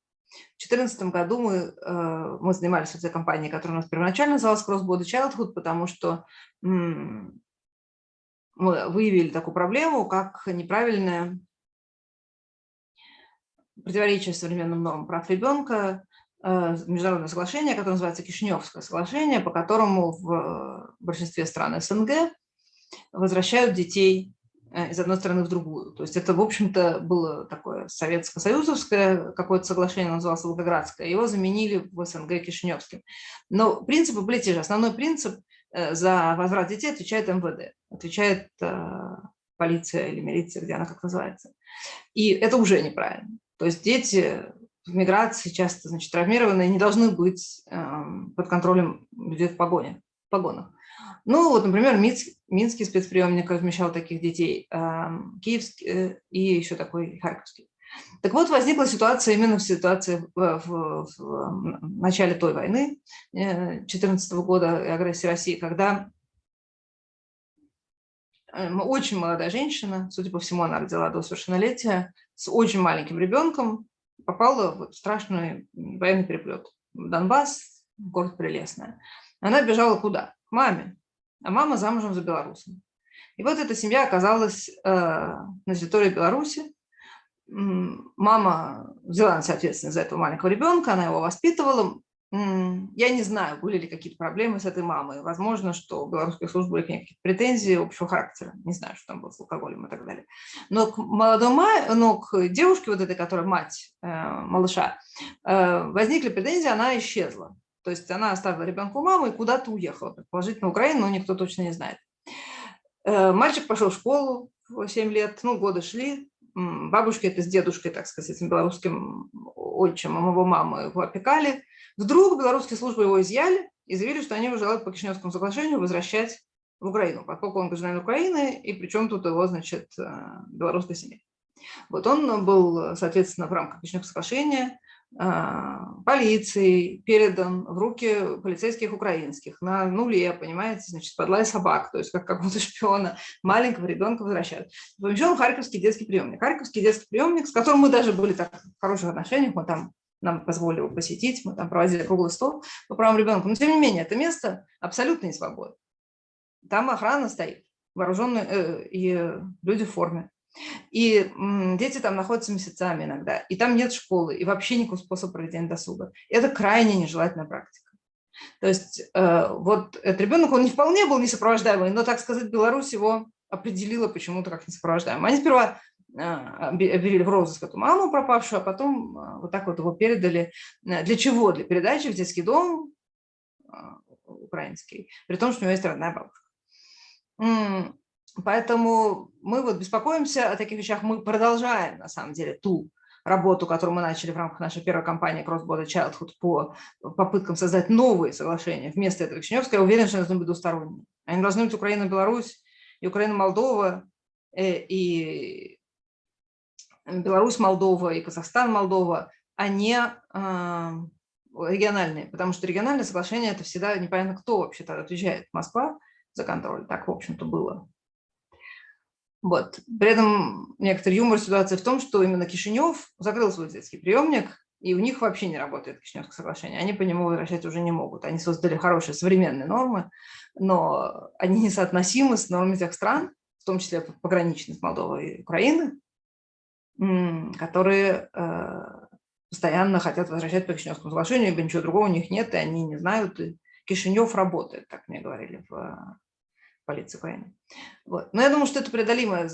В 2014 году мы, э, мы занимались этой компанией, которая у нас первоначально называлась Cross-Border Childhood, потому что мы выявили такую проблему, как неправильное противоречие современным нормам прав ребенка Э, международное соглашение, которое называется Кишиневское соглашение, по которому в большинстве стран СНГ возвращают детей э, из одной страны в другую. То есть это, в общем-то, было такое советско-союзовское какое-то соглашение, называлось Волгоградское, его заменили в СНГ Кишиневским. Но принципы были те же. Основной принцип э, за возврат детей отвечает МВД, отвечает полиция или милиция, где она как называется. И это уже неправильно. То есть дети в миграции часто значит, травмированные не должны быть э, под контролем людей в погоне, в погонах. Ну вот, например, Минск, Минский спецприемник размещал таких детей, э, Киевский э, и еще такой Харьковский. Так вот, возникла ситуация именно в ситуации в, в, в начале той войны, 2014 -го года и агрессии России, когда э, очень молодая женщина, судя по всему, она родила до совершеннолетия, с очень маленьким ребенком, попала в страшный военный переплет. В Донбасс, город Прелестная. Она бежала куда? К маме. А мама замужем за белорусом. И вот эта семья оказалась э, на территории Беларуси. Мама взяла на себя ответственность за этого маленького ребенка, она его воспитывала. Я не знаю, были ли какие-то проблемы с этой мамой. Возможно, что у белорусских служб были какие-то претензии общего характера. Не знаю, что там было с алкоголем и так далее. Но к молодому, но к девушке вот этой, которая мать э, малыша, э, возникли претензии, она исчезла. То есть она оставила ребенка у мамы и куда-то уехала, предположительно, в Украину, но никто точно не знает. Э, мальчик пошел в школу в 7 лет, ну, годы шли. Бабушки это с дедушкой, так сказать, этим белорусским отчимом его мамы его опекали Вдруг белорусские службы его изъяли и заявили, что они его желают по Кишиневскому соглашению возвращать в Украину, поскольку он гражданин Украины, и причем тут его, значит, э, белорусская семья. Вот он был, соответственно, в рамках Кишиневского соглашения э, полицией передан в руки полицейских украинских на нуле, понимаете, значит, подлая собак, то есть как какого-то шпиона, маленького ребенка возвращают. Помещен Харьковский детский приемник. Харьковский детский приемник, с которым мы даже были так в хороших отношениях, мы там нам позволили посетить, мы там проводили круглый стол по правам ребенка. Но тем не менее, это место абсолютно не свободно. Там охрана стоит, вооруженные э, и люди в форме. И м, дети там находятся месяцами иногда, и там нет школы, и вообще никакого способа проведения досуга. Это крайне нежелательная практика. То есть э, вот этот ребенок, он не вполне был несопровождаемый, но, так сказать, Беларусь его определила почему-то как несопровождаемый. Они сперва объявили в розыск эту маму пропавшую, а потом а, вот так вот его передали. Э, для чего? Для передачи в детский дом а, украинский, при том, что у него есть родная бабушка. Поэтому мы вот беспокоимся о таких вещах. Мы продолжаем, на самом деле, ту работу, которую мы начали в рамках нашей первой кампании Cross Border Childhood по попыткам создать новые соглашения вместо этого Кишиневского. Я уверена, что они должны быть двусторонние. Они должны быть Украина-Беларусь и Украина-Молдова, э, и Беларусь, Молдова и Казахстан, Молдова, а не а, региональные, потому что региональные соглашения – это всегда непонятно, кто вообще-то отвечает. Москва за контроль, так, в общем-то, было. Вот. При этом некоторый юмор ситуации в том, что именно Кишинев закрыл свой детский приемник, и у них вообще не работает Кишиневское соглашение. Они по нему возвращать уже не могут. Они создали хорошие современные нормы, но они несоотносимы с нормами тех стран, в том числе пограничных с Молдовой и Украины, которые постоянно хотят возвращать по Кишиневскому соглашению, ибо ничего другого у них нет, и они не знают. И Кишинев работает, так мне говорили в полиции Украины. Вот. Но я думаю, что это преодолимая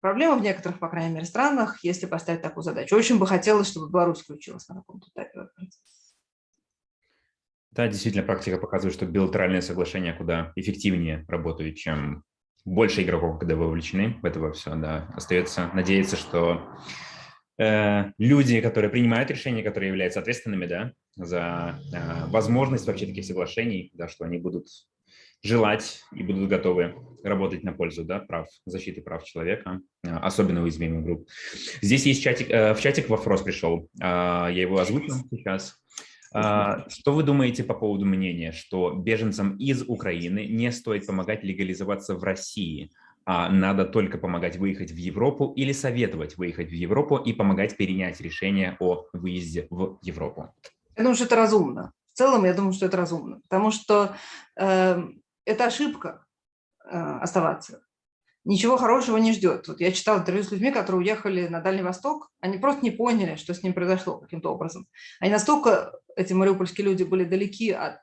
проблема в некоторых, по крайней мере, странах, если поставить такую задачу. Очень бы хотелось, чтобы Беларусь включилась на каком-то этапе Да, действительно, практика показывает, что билатеральные соглашения куда эффективнее работают, чем больше игроков, когда вовлечены в это все. Да. Остается надеяться, что э, люди, которые принимают решения, которые являются ответственными да, за э, возможность вообще таких соглашений, да, что они будут желать и будут готовы работать на пользу да, прав, защиты прав человека, а, особенно уязвимых групп. Здесь есть чатик, э, в чатик вопрос пришел, а, я его озвучу сейчас. А, что вы думаете по поводу мнения, что беженцам из Украины не стоит помогать легализоваться в России, а надо только помогать выехать в Европу или советовать выехать в Европу и помогать перенять решение о выезде в Европу? Я думаю, что это разумно. В целом, я думаю, что это разумно, потому что э, это ошибка э, оставаться. Ничего хорошего не ждет. Вот я читала интервью с людьми, которые уехали на Дальний Восток, они просто не поняли, что с ним произошло каким-то образом. Они настолько, эти мариупольские люди, были далеки от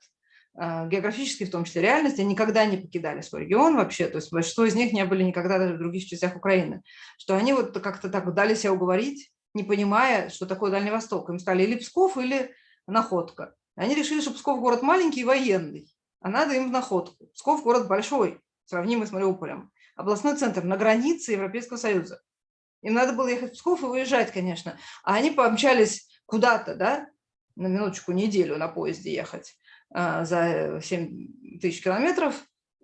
э, географической, в том числе реальности, они никогда не покидали свой регион вообще, то есть большинство из них не были никогда даже в других частях Украины, что они вот как-то так дали себя уговорить, не понимая, что такое Дальний Восток. Им стали или Псков, или Находка. Они решили, что Псков город маленький и военный, а надо им в находку. Псков город большой, сравнимый с Мариуполем. Областной центр на границе Европейского Союза. Им надо было ехать в Псков и выезжать, конечно. А они помчались куда-то, да, на минуточку, неделю на поезде ехать а, за 7 тысяч километров,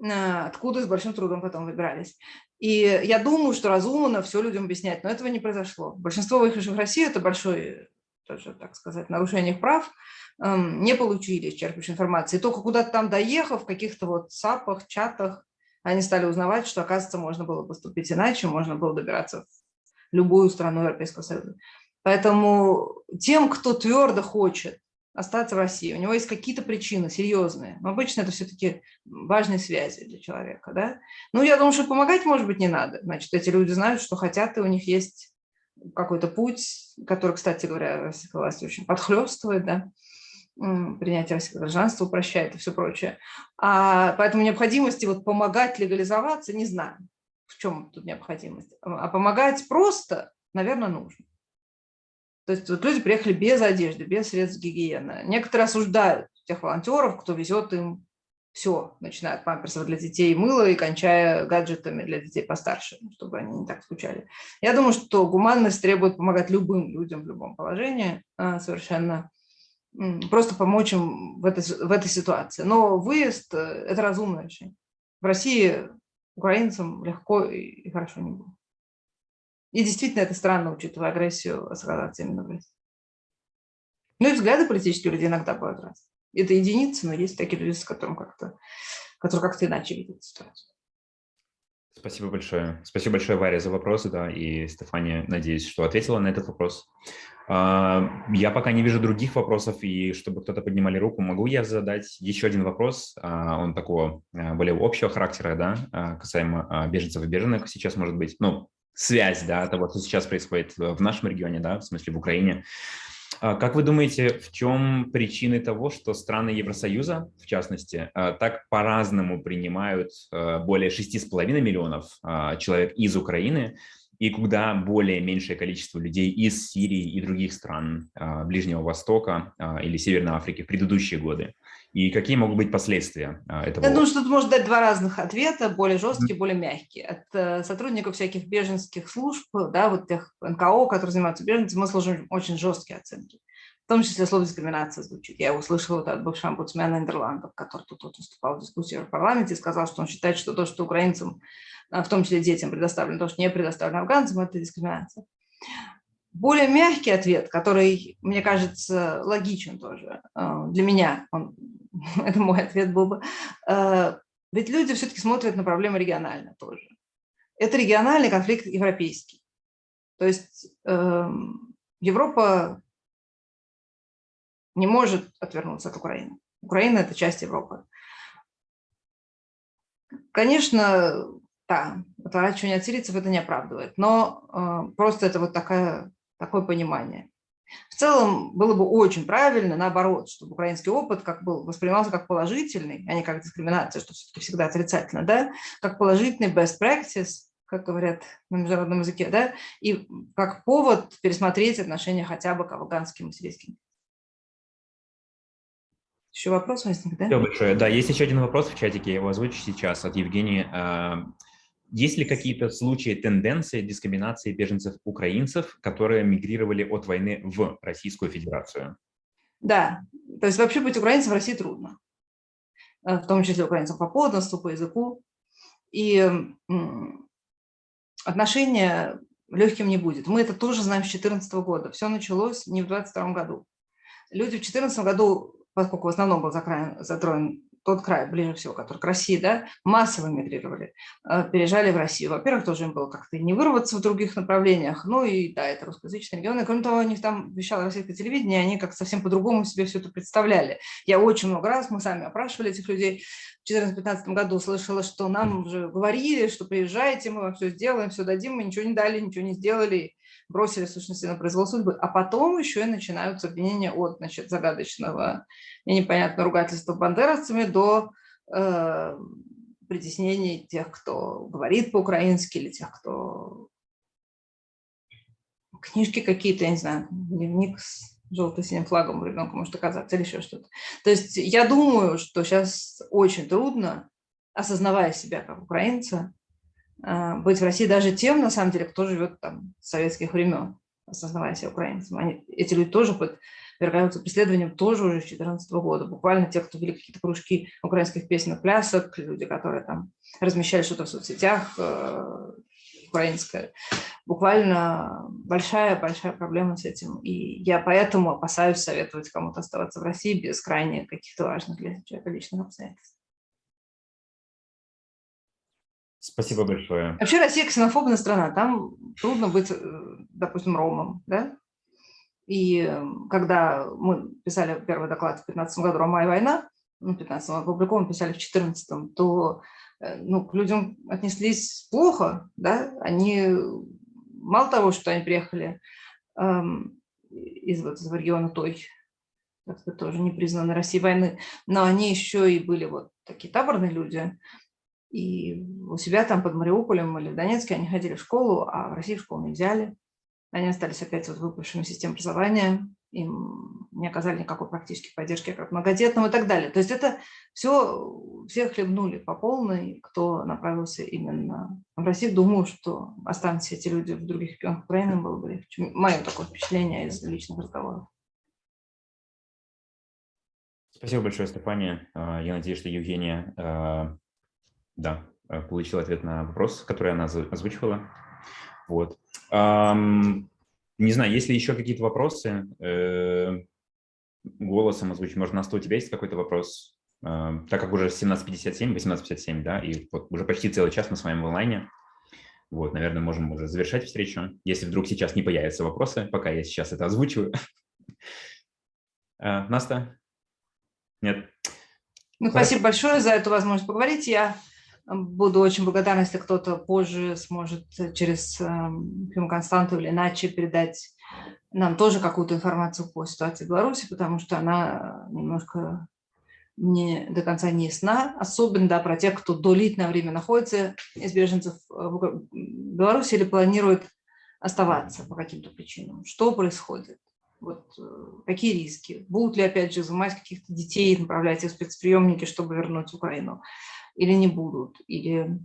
а, откуда с большим трудом потом выбирались. И я думаю, что разумно все людям объяснять, но этого не произошло. Большинство выехавших в Россию – это большой, тоже, так сказать, нарушение их прав, Эм, не получили исчерпывающей информации. Только куда-то там доехав, в каких-то вот сапах, чатах, они стали узнавать, что, оказывается, можно было поступить иначе, можно было добираться в любую страну Европейского Союза. Поэтому тем, кто твердо хочет остаться в России, у него есть какие-то причины серьезные, но обычно это все-таки важные связи для человека. Да? Ну, я думаю, что помогать, может быть, не надо. Значит, эти люди знают, что хотят, и у них есть какой-то путь, который, кстати говоря, российская власть очень подхлестывает, да, принятие российского гражданства упрощает и все прочее. А, поэтому необходимости вот помогать легализоваться не знаю, в чем тут необходимость. А помогать просто, наверное, нужно. То есть вот люди приехали без одежды, без средств гигиены. Некоторые осуждают тех волонтеров, кто везет им все, начиная от памперсов для детей, мыла и кончая гаджетами для детей постарше, чтобы они не так скучали. Я думаю, что гуманность требует помогать любым людям в любом положении а, совершенно просто помочь им в этой, в этой ситуации. Но выезд э, – это разумное решение. В России украинцам легко и хорошо не будет. И действительно это странно, учитывая агрессию оказаться именно в России. Ну и взгляды политические люди иногда бывают раз. Это единицы, но есть такие люди, с которым как-то, которые как-то иначе видят ситуацию. Спасибо большое. Спасибо большое, Варя, за вопросы, да, и Стефания, надеюсь, что ответила на этот вопрос. А, я пока не вижу других вопросов, и чтобы кто-то поднимали руку, могу я задать еще один вопрос, а, он такого а, более общего характера, да, касаемо беженцев и беженок сейчас может быть, ну, связь, да, того, что сейчас происходит в нашем регионе, да, в смысле в Украине. Как вы думаете, в чем причины того, что страны Евросоюза, в частности, так по-разному принимают более 6,5 миллионов человек из Украины, и куда более меньшее количество людей из Сирии и других стран а, Ближнего Востока а, или Северной Африки в предыдущие годы? И какие могут быть последствия а, этого? Я думаю, что тут можно дать два разных ответа, более жесткие, более мягкие. От э, сотрудников всяких беженских служб, да, вот тех НКО, которые занимаются беженцами, мы служим очень жесткие оценки. В том числе слово дискриминация звучит. Я его услышала вот от бывшего омбудсмена Нидерландов, который тут вот выступал в дискуссии в парламенте и сказал, что он считает, что то, что украинцам а, в том числе детям предоставлено, то, что не предоставлено афганцам, это дискриминация. Более мягкий ответ, который, мне кажется, логичен тоже, а, для меня, он, это мой ответ был бы, а, ведь люди все-таки смотрят на проблемы регионально тоже. Это региональный конфликт европейский. То есть эм, Европа не может отвернуться от Украины. Украина – это часть Европы. Конечно, да, отворачивание от сирийцев это не оправдывает, но э, просто это вот такая, такое понимание. В целом было бы очень правильно, наоборот, чтобы украинский опыт как был, воспринимался как положительный, а не как дискриминация, что все-таки всегда отрицательно, да, как положительный best practice, как говорят на международном языке, да, и как повод пересмотреть отношения хотя бы к афганским и сирийским. Еще вопрос возник, да? Все большое. Да, есть еще один вопрос в чатике, я его озвучу сейчас от Евгении. Есть ли какие-то случаи, тенденции дискриминации беженцев-украинцев, которые мигрировали от войны в Российскую Федерацию? Да, то есть вообще быть украинцем в России трудно, э, в том числе украинцам по подданству, по языку. И отношения легким не будет. Мы это тоже знаем с 2014 года. Все началось не в 2022 году. Люди в 2014 году, поскольку в основном был затронут тот край, ближе всего, который к России, да, массово мигрировали, э, переезжали в Россию. Во-первых, тоже им было как-то не вырваться в других направлениях, ну и да, это русскоязычные регионы. Кроме того, у них там вещало российское телевидение, они как совсем по-другому себе все это представляли. Я очень много раз, мы сами опрашивали этих людей, в 2014-2015 году слышала, что нам уже говорили, что приезжайте, мы вам все сделаем, все дадим, мы ничего не дали, ничего не сделали, бросили, сущности, на произвол судьбы. А потом еще и начинаются обвинения от значит, загадочного и непонятного ругательства бандеровцами до э, притеснений тех, кто говорит по-украински, или тех, кто книжки какие-то, я не знаю, дневник с желто-синим флагом ребенка может оказаться, или еще что-то. То есть я думаю, что сейчас очень трудно, осознавая себя как украинца, быть в России даже тем, на самом деле, кто живет там с советских времен, осознавая себя украинцем. Они, эти люди тоже подвергаются преследованиям тоже уже с 2014 года. Буквально те, кто вели какие-то кружки украинских песенных плясок, люди, которые там размещали что-то в соцсетях, э, украинское. Буквально большая-большая проблема с этим. И я поэтому опасаюсь советовать кому-то оставаться в России без крайне каких-то важных для человека личных обстоятельств. Спасибо большое. Вообще Россия ксенофобная страна, там трудно быть, э, допустим, ромом, да? И э, когда мы писали первый доклад в 2015 году «Рома и война», ну, в 15 опубликован, писали в 14 то э, ну, к людям отнеслись плохо, да? Они, мало того, что они приехали эм, из, вот, из региона той, сказать, тоже не признанной России войны, но они еще и были вот такие таборные люди, и у себя там под Мариуполем или в Донецке они ходили в школу, а в России в школу не взяли. Они остались опять вот выпавшими системы образования, им не оказали никакой практической поддержки как многодетным и так далее. То есть это все, все хлебнули по полной, кто направился именно в Россию. Думаю, что останутся эти люди в других регионах Украины, было бы легче. Мое такое впечатление из личных разговоров. Спасибо большое, Стефания. А, я надеюсь, что Евгения а, да, э, получил ответ на вопрос, который она озвучивала. Вот. Не знаю, есть ли еще какие-то вопросы? Э, голосом озвучить. Может, Настя, у тебя есть какой-то вопрос? Э, так как уже 17.57, 18.57, да, и вот уже почти целый час мы с вами в онлайне. Вот, наверное, можем уже завершать встречу, если вдруг сейчас не появятся вопросы, пока я сейчас это озвучиваю. Наста? Нет? Ну, спасибо большое за эту возможность поговорить. Я Буду очень благодарна, если кто-то позже сможет через Фиму Константу или иначе передать нам тоже какую-то информацию по ситуации в Беларуси, потому что она немножко не до конца не ясна, особенно да, про тех, кто длительное время находится из беженцев в Беларуси или планирует оставаться по каким-то причинам. Что происходит? Вот, э, какие риски? Будут ли, опять же, изымать каких-то детей, направлять их в спецприемники, чтобы вернуть Украину? Или не будут, или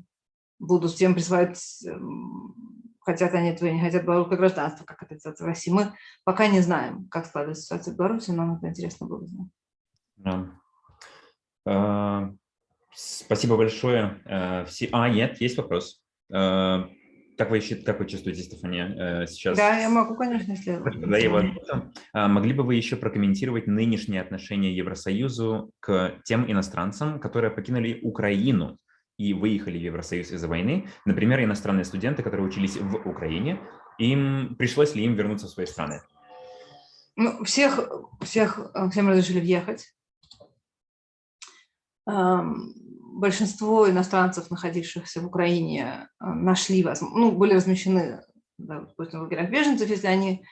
будут всем присваивать, эм, хотят они этого, не хотят белорусское гражданство, как это делается в России. Мы пока не знаем, как складывается ситуация в Беларуси, но нам это интересно было знать. Да. А, спасибо большое. А, а, нет, есть вопрос. А, как вы, как вы чувствуете, Стефания, сейчас? Да, я могу, конечно, если... Да, его... Могли бы вы еще прокомментировать нынешнее отношение Евросоюзу к тем иностранцам, которые покинули Украину и выехали в Евросоюз из-за войны? Например, иностранные студенты, которые учились в Украине, им пришлось ли им вернуться в свои страны? Ну, всех, всех, всем разрешили въехать большинство иностранцев, находившихся в Украине, нашли, ну, были размещены, допустим, в лагерях беженцев, если они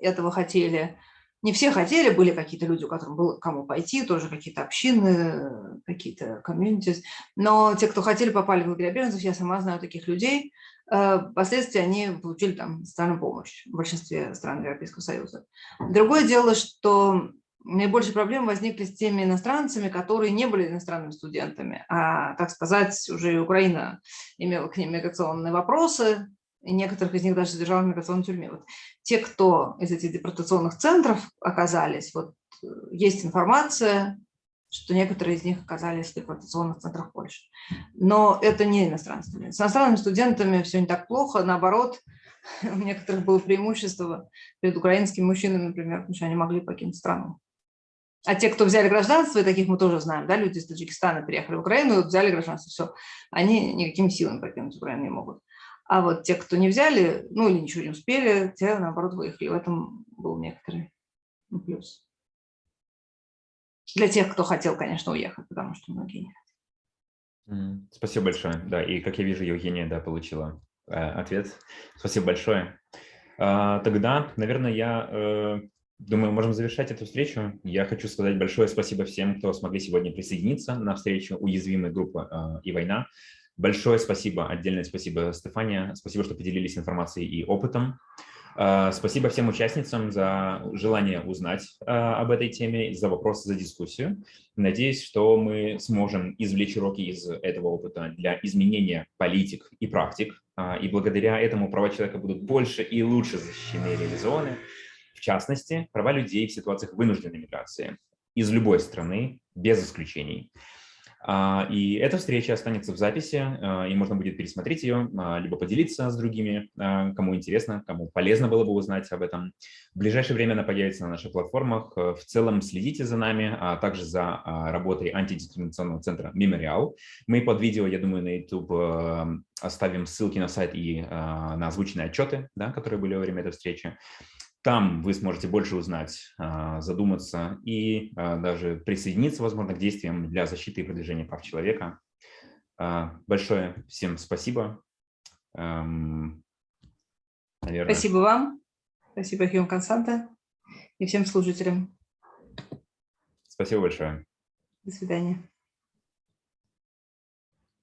этого хотели. Не все хотели, были какие-то люди, у которых было кому пойти, тоже какие-то общины, какие-то комьюнити. Но те, кто хотели, попали в лагеря беженцев, я сама знаю таких людей. Э, впоследствии они получили там социальную помощь в большинстве стран Европейского Союза. Другое дело, что наибольшие проблемы возникли с теми иностранцами, которые не были иностранными студентами, а, так сказать, уже и Украина имела к ним миграционные вопросы, и некоторых из них даже содержала в миграционной тюрьме. Вот те, кто из этих депортационных центров оказались, вот э, есть информация, что некоторые из них оказались в депортационных центрах Польши. Но это не иностранцы. С иностранными студентами все не так плохо, наоборот, у некоторых было преимущество перед украинскими мужчинами, например, потому что они могли покинуть страну. А те, кто взяли гражданство, и таких мы тоже знаем, да, люди из Таджикистана приехали в Украину, взяли гражданство, все, они никакими силами покинуть Украину не могут. А вот те, кто не взяли, ну или ничего не успели, те, наоборот, выехали. В этом был некоторый плюс. Для тех, кто хотел, конечно, уехать, потому что многие не хотели. Спасибо большое. Да, и как я вижу, Евгения, да, получила э, ответ. Спасибо большое. А, тогда, наверное, я э, думаю, можем завершать эту встречу. Я хочу сказать большое спасибо всем, кто смогли сегодня присоединиться на встречу уязвимой группы э, и война. Большое спасибо, отдельное спасибо, Стефания. Спасибо, что поделились информацией и опытом. А, спасибо всем участницам за желание узнать а, об этой теме, за вопросы, за дискуссию. Надеюсь, что мы сможем извлечь уроки из этого опыта для изменения политик и практик. И благодаря этому права человека будут больше и лучше защищены и реализованы. В частности, права людей в ситуациях вынужденной миграции из любой страны, без исключений. А, и эта встреча останется в записи, а, и можно будет пересмотреть ее, а, либо поделиться с другими, кому интересно, кому полезно было бы узнать об этом. В ближайшее время она появится на наших платформах. В целом следите за нами, а также за работой антидискриминационного центра «Мемориал». Мы под видео, я думаю, на YouTube оставим ссылки на сайт и на озвученные отчеты, да, которые были во время этой встречи. Там вы сможете больше узнать, а, задуматься и а, даже присоединиться, возможно, к действиям для защиты и продвижения прав человека. А, большое всем спасибо. Эм, наверное. Спасибо вам. Спасибо, Хьюм Константа и всем служителям. Спасибо большое. До свидания.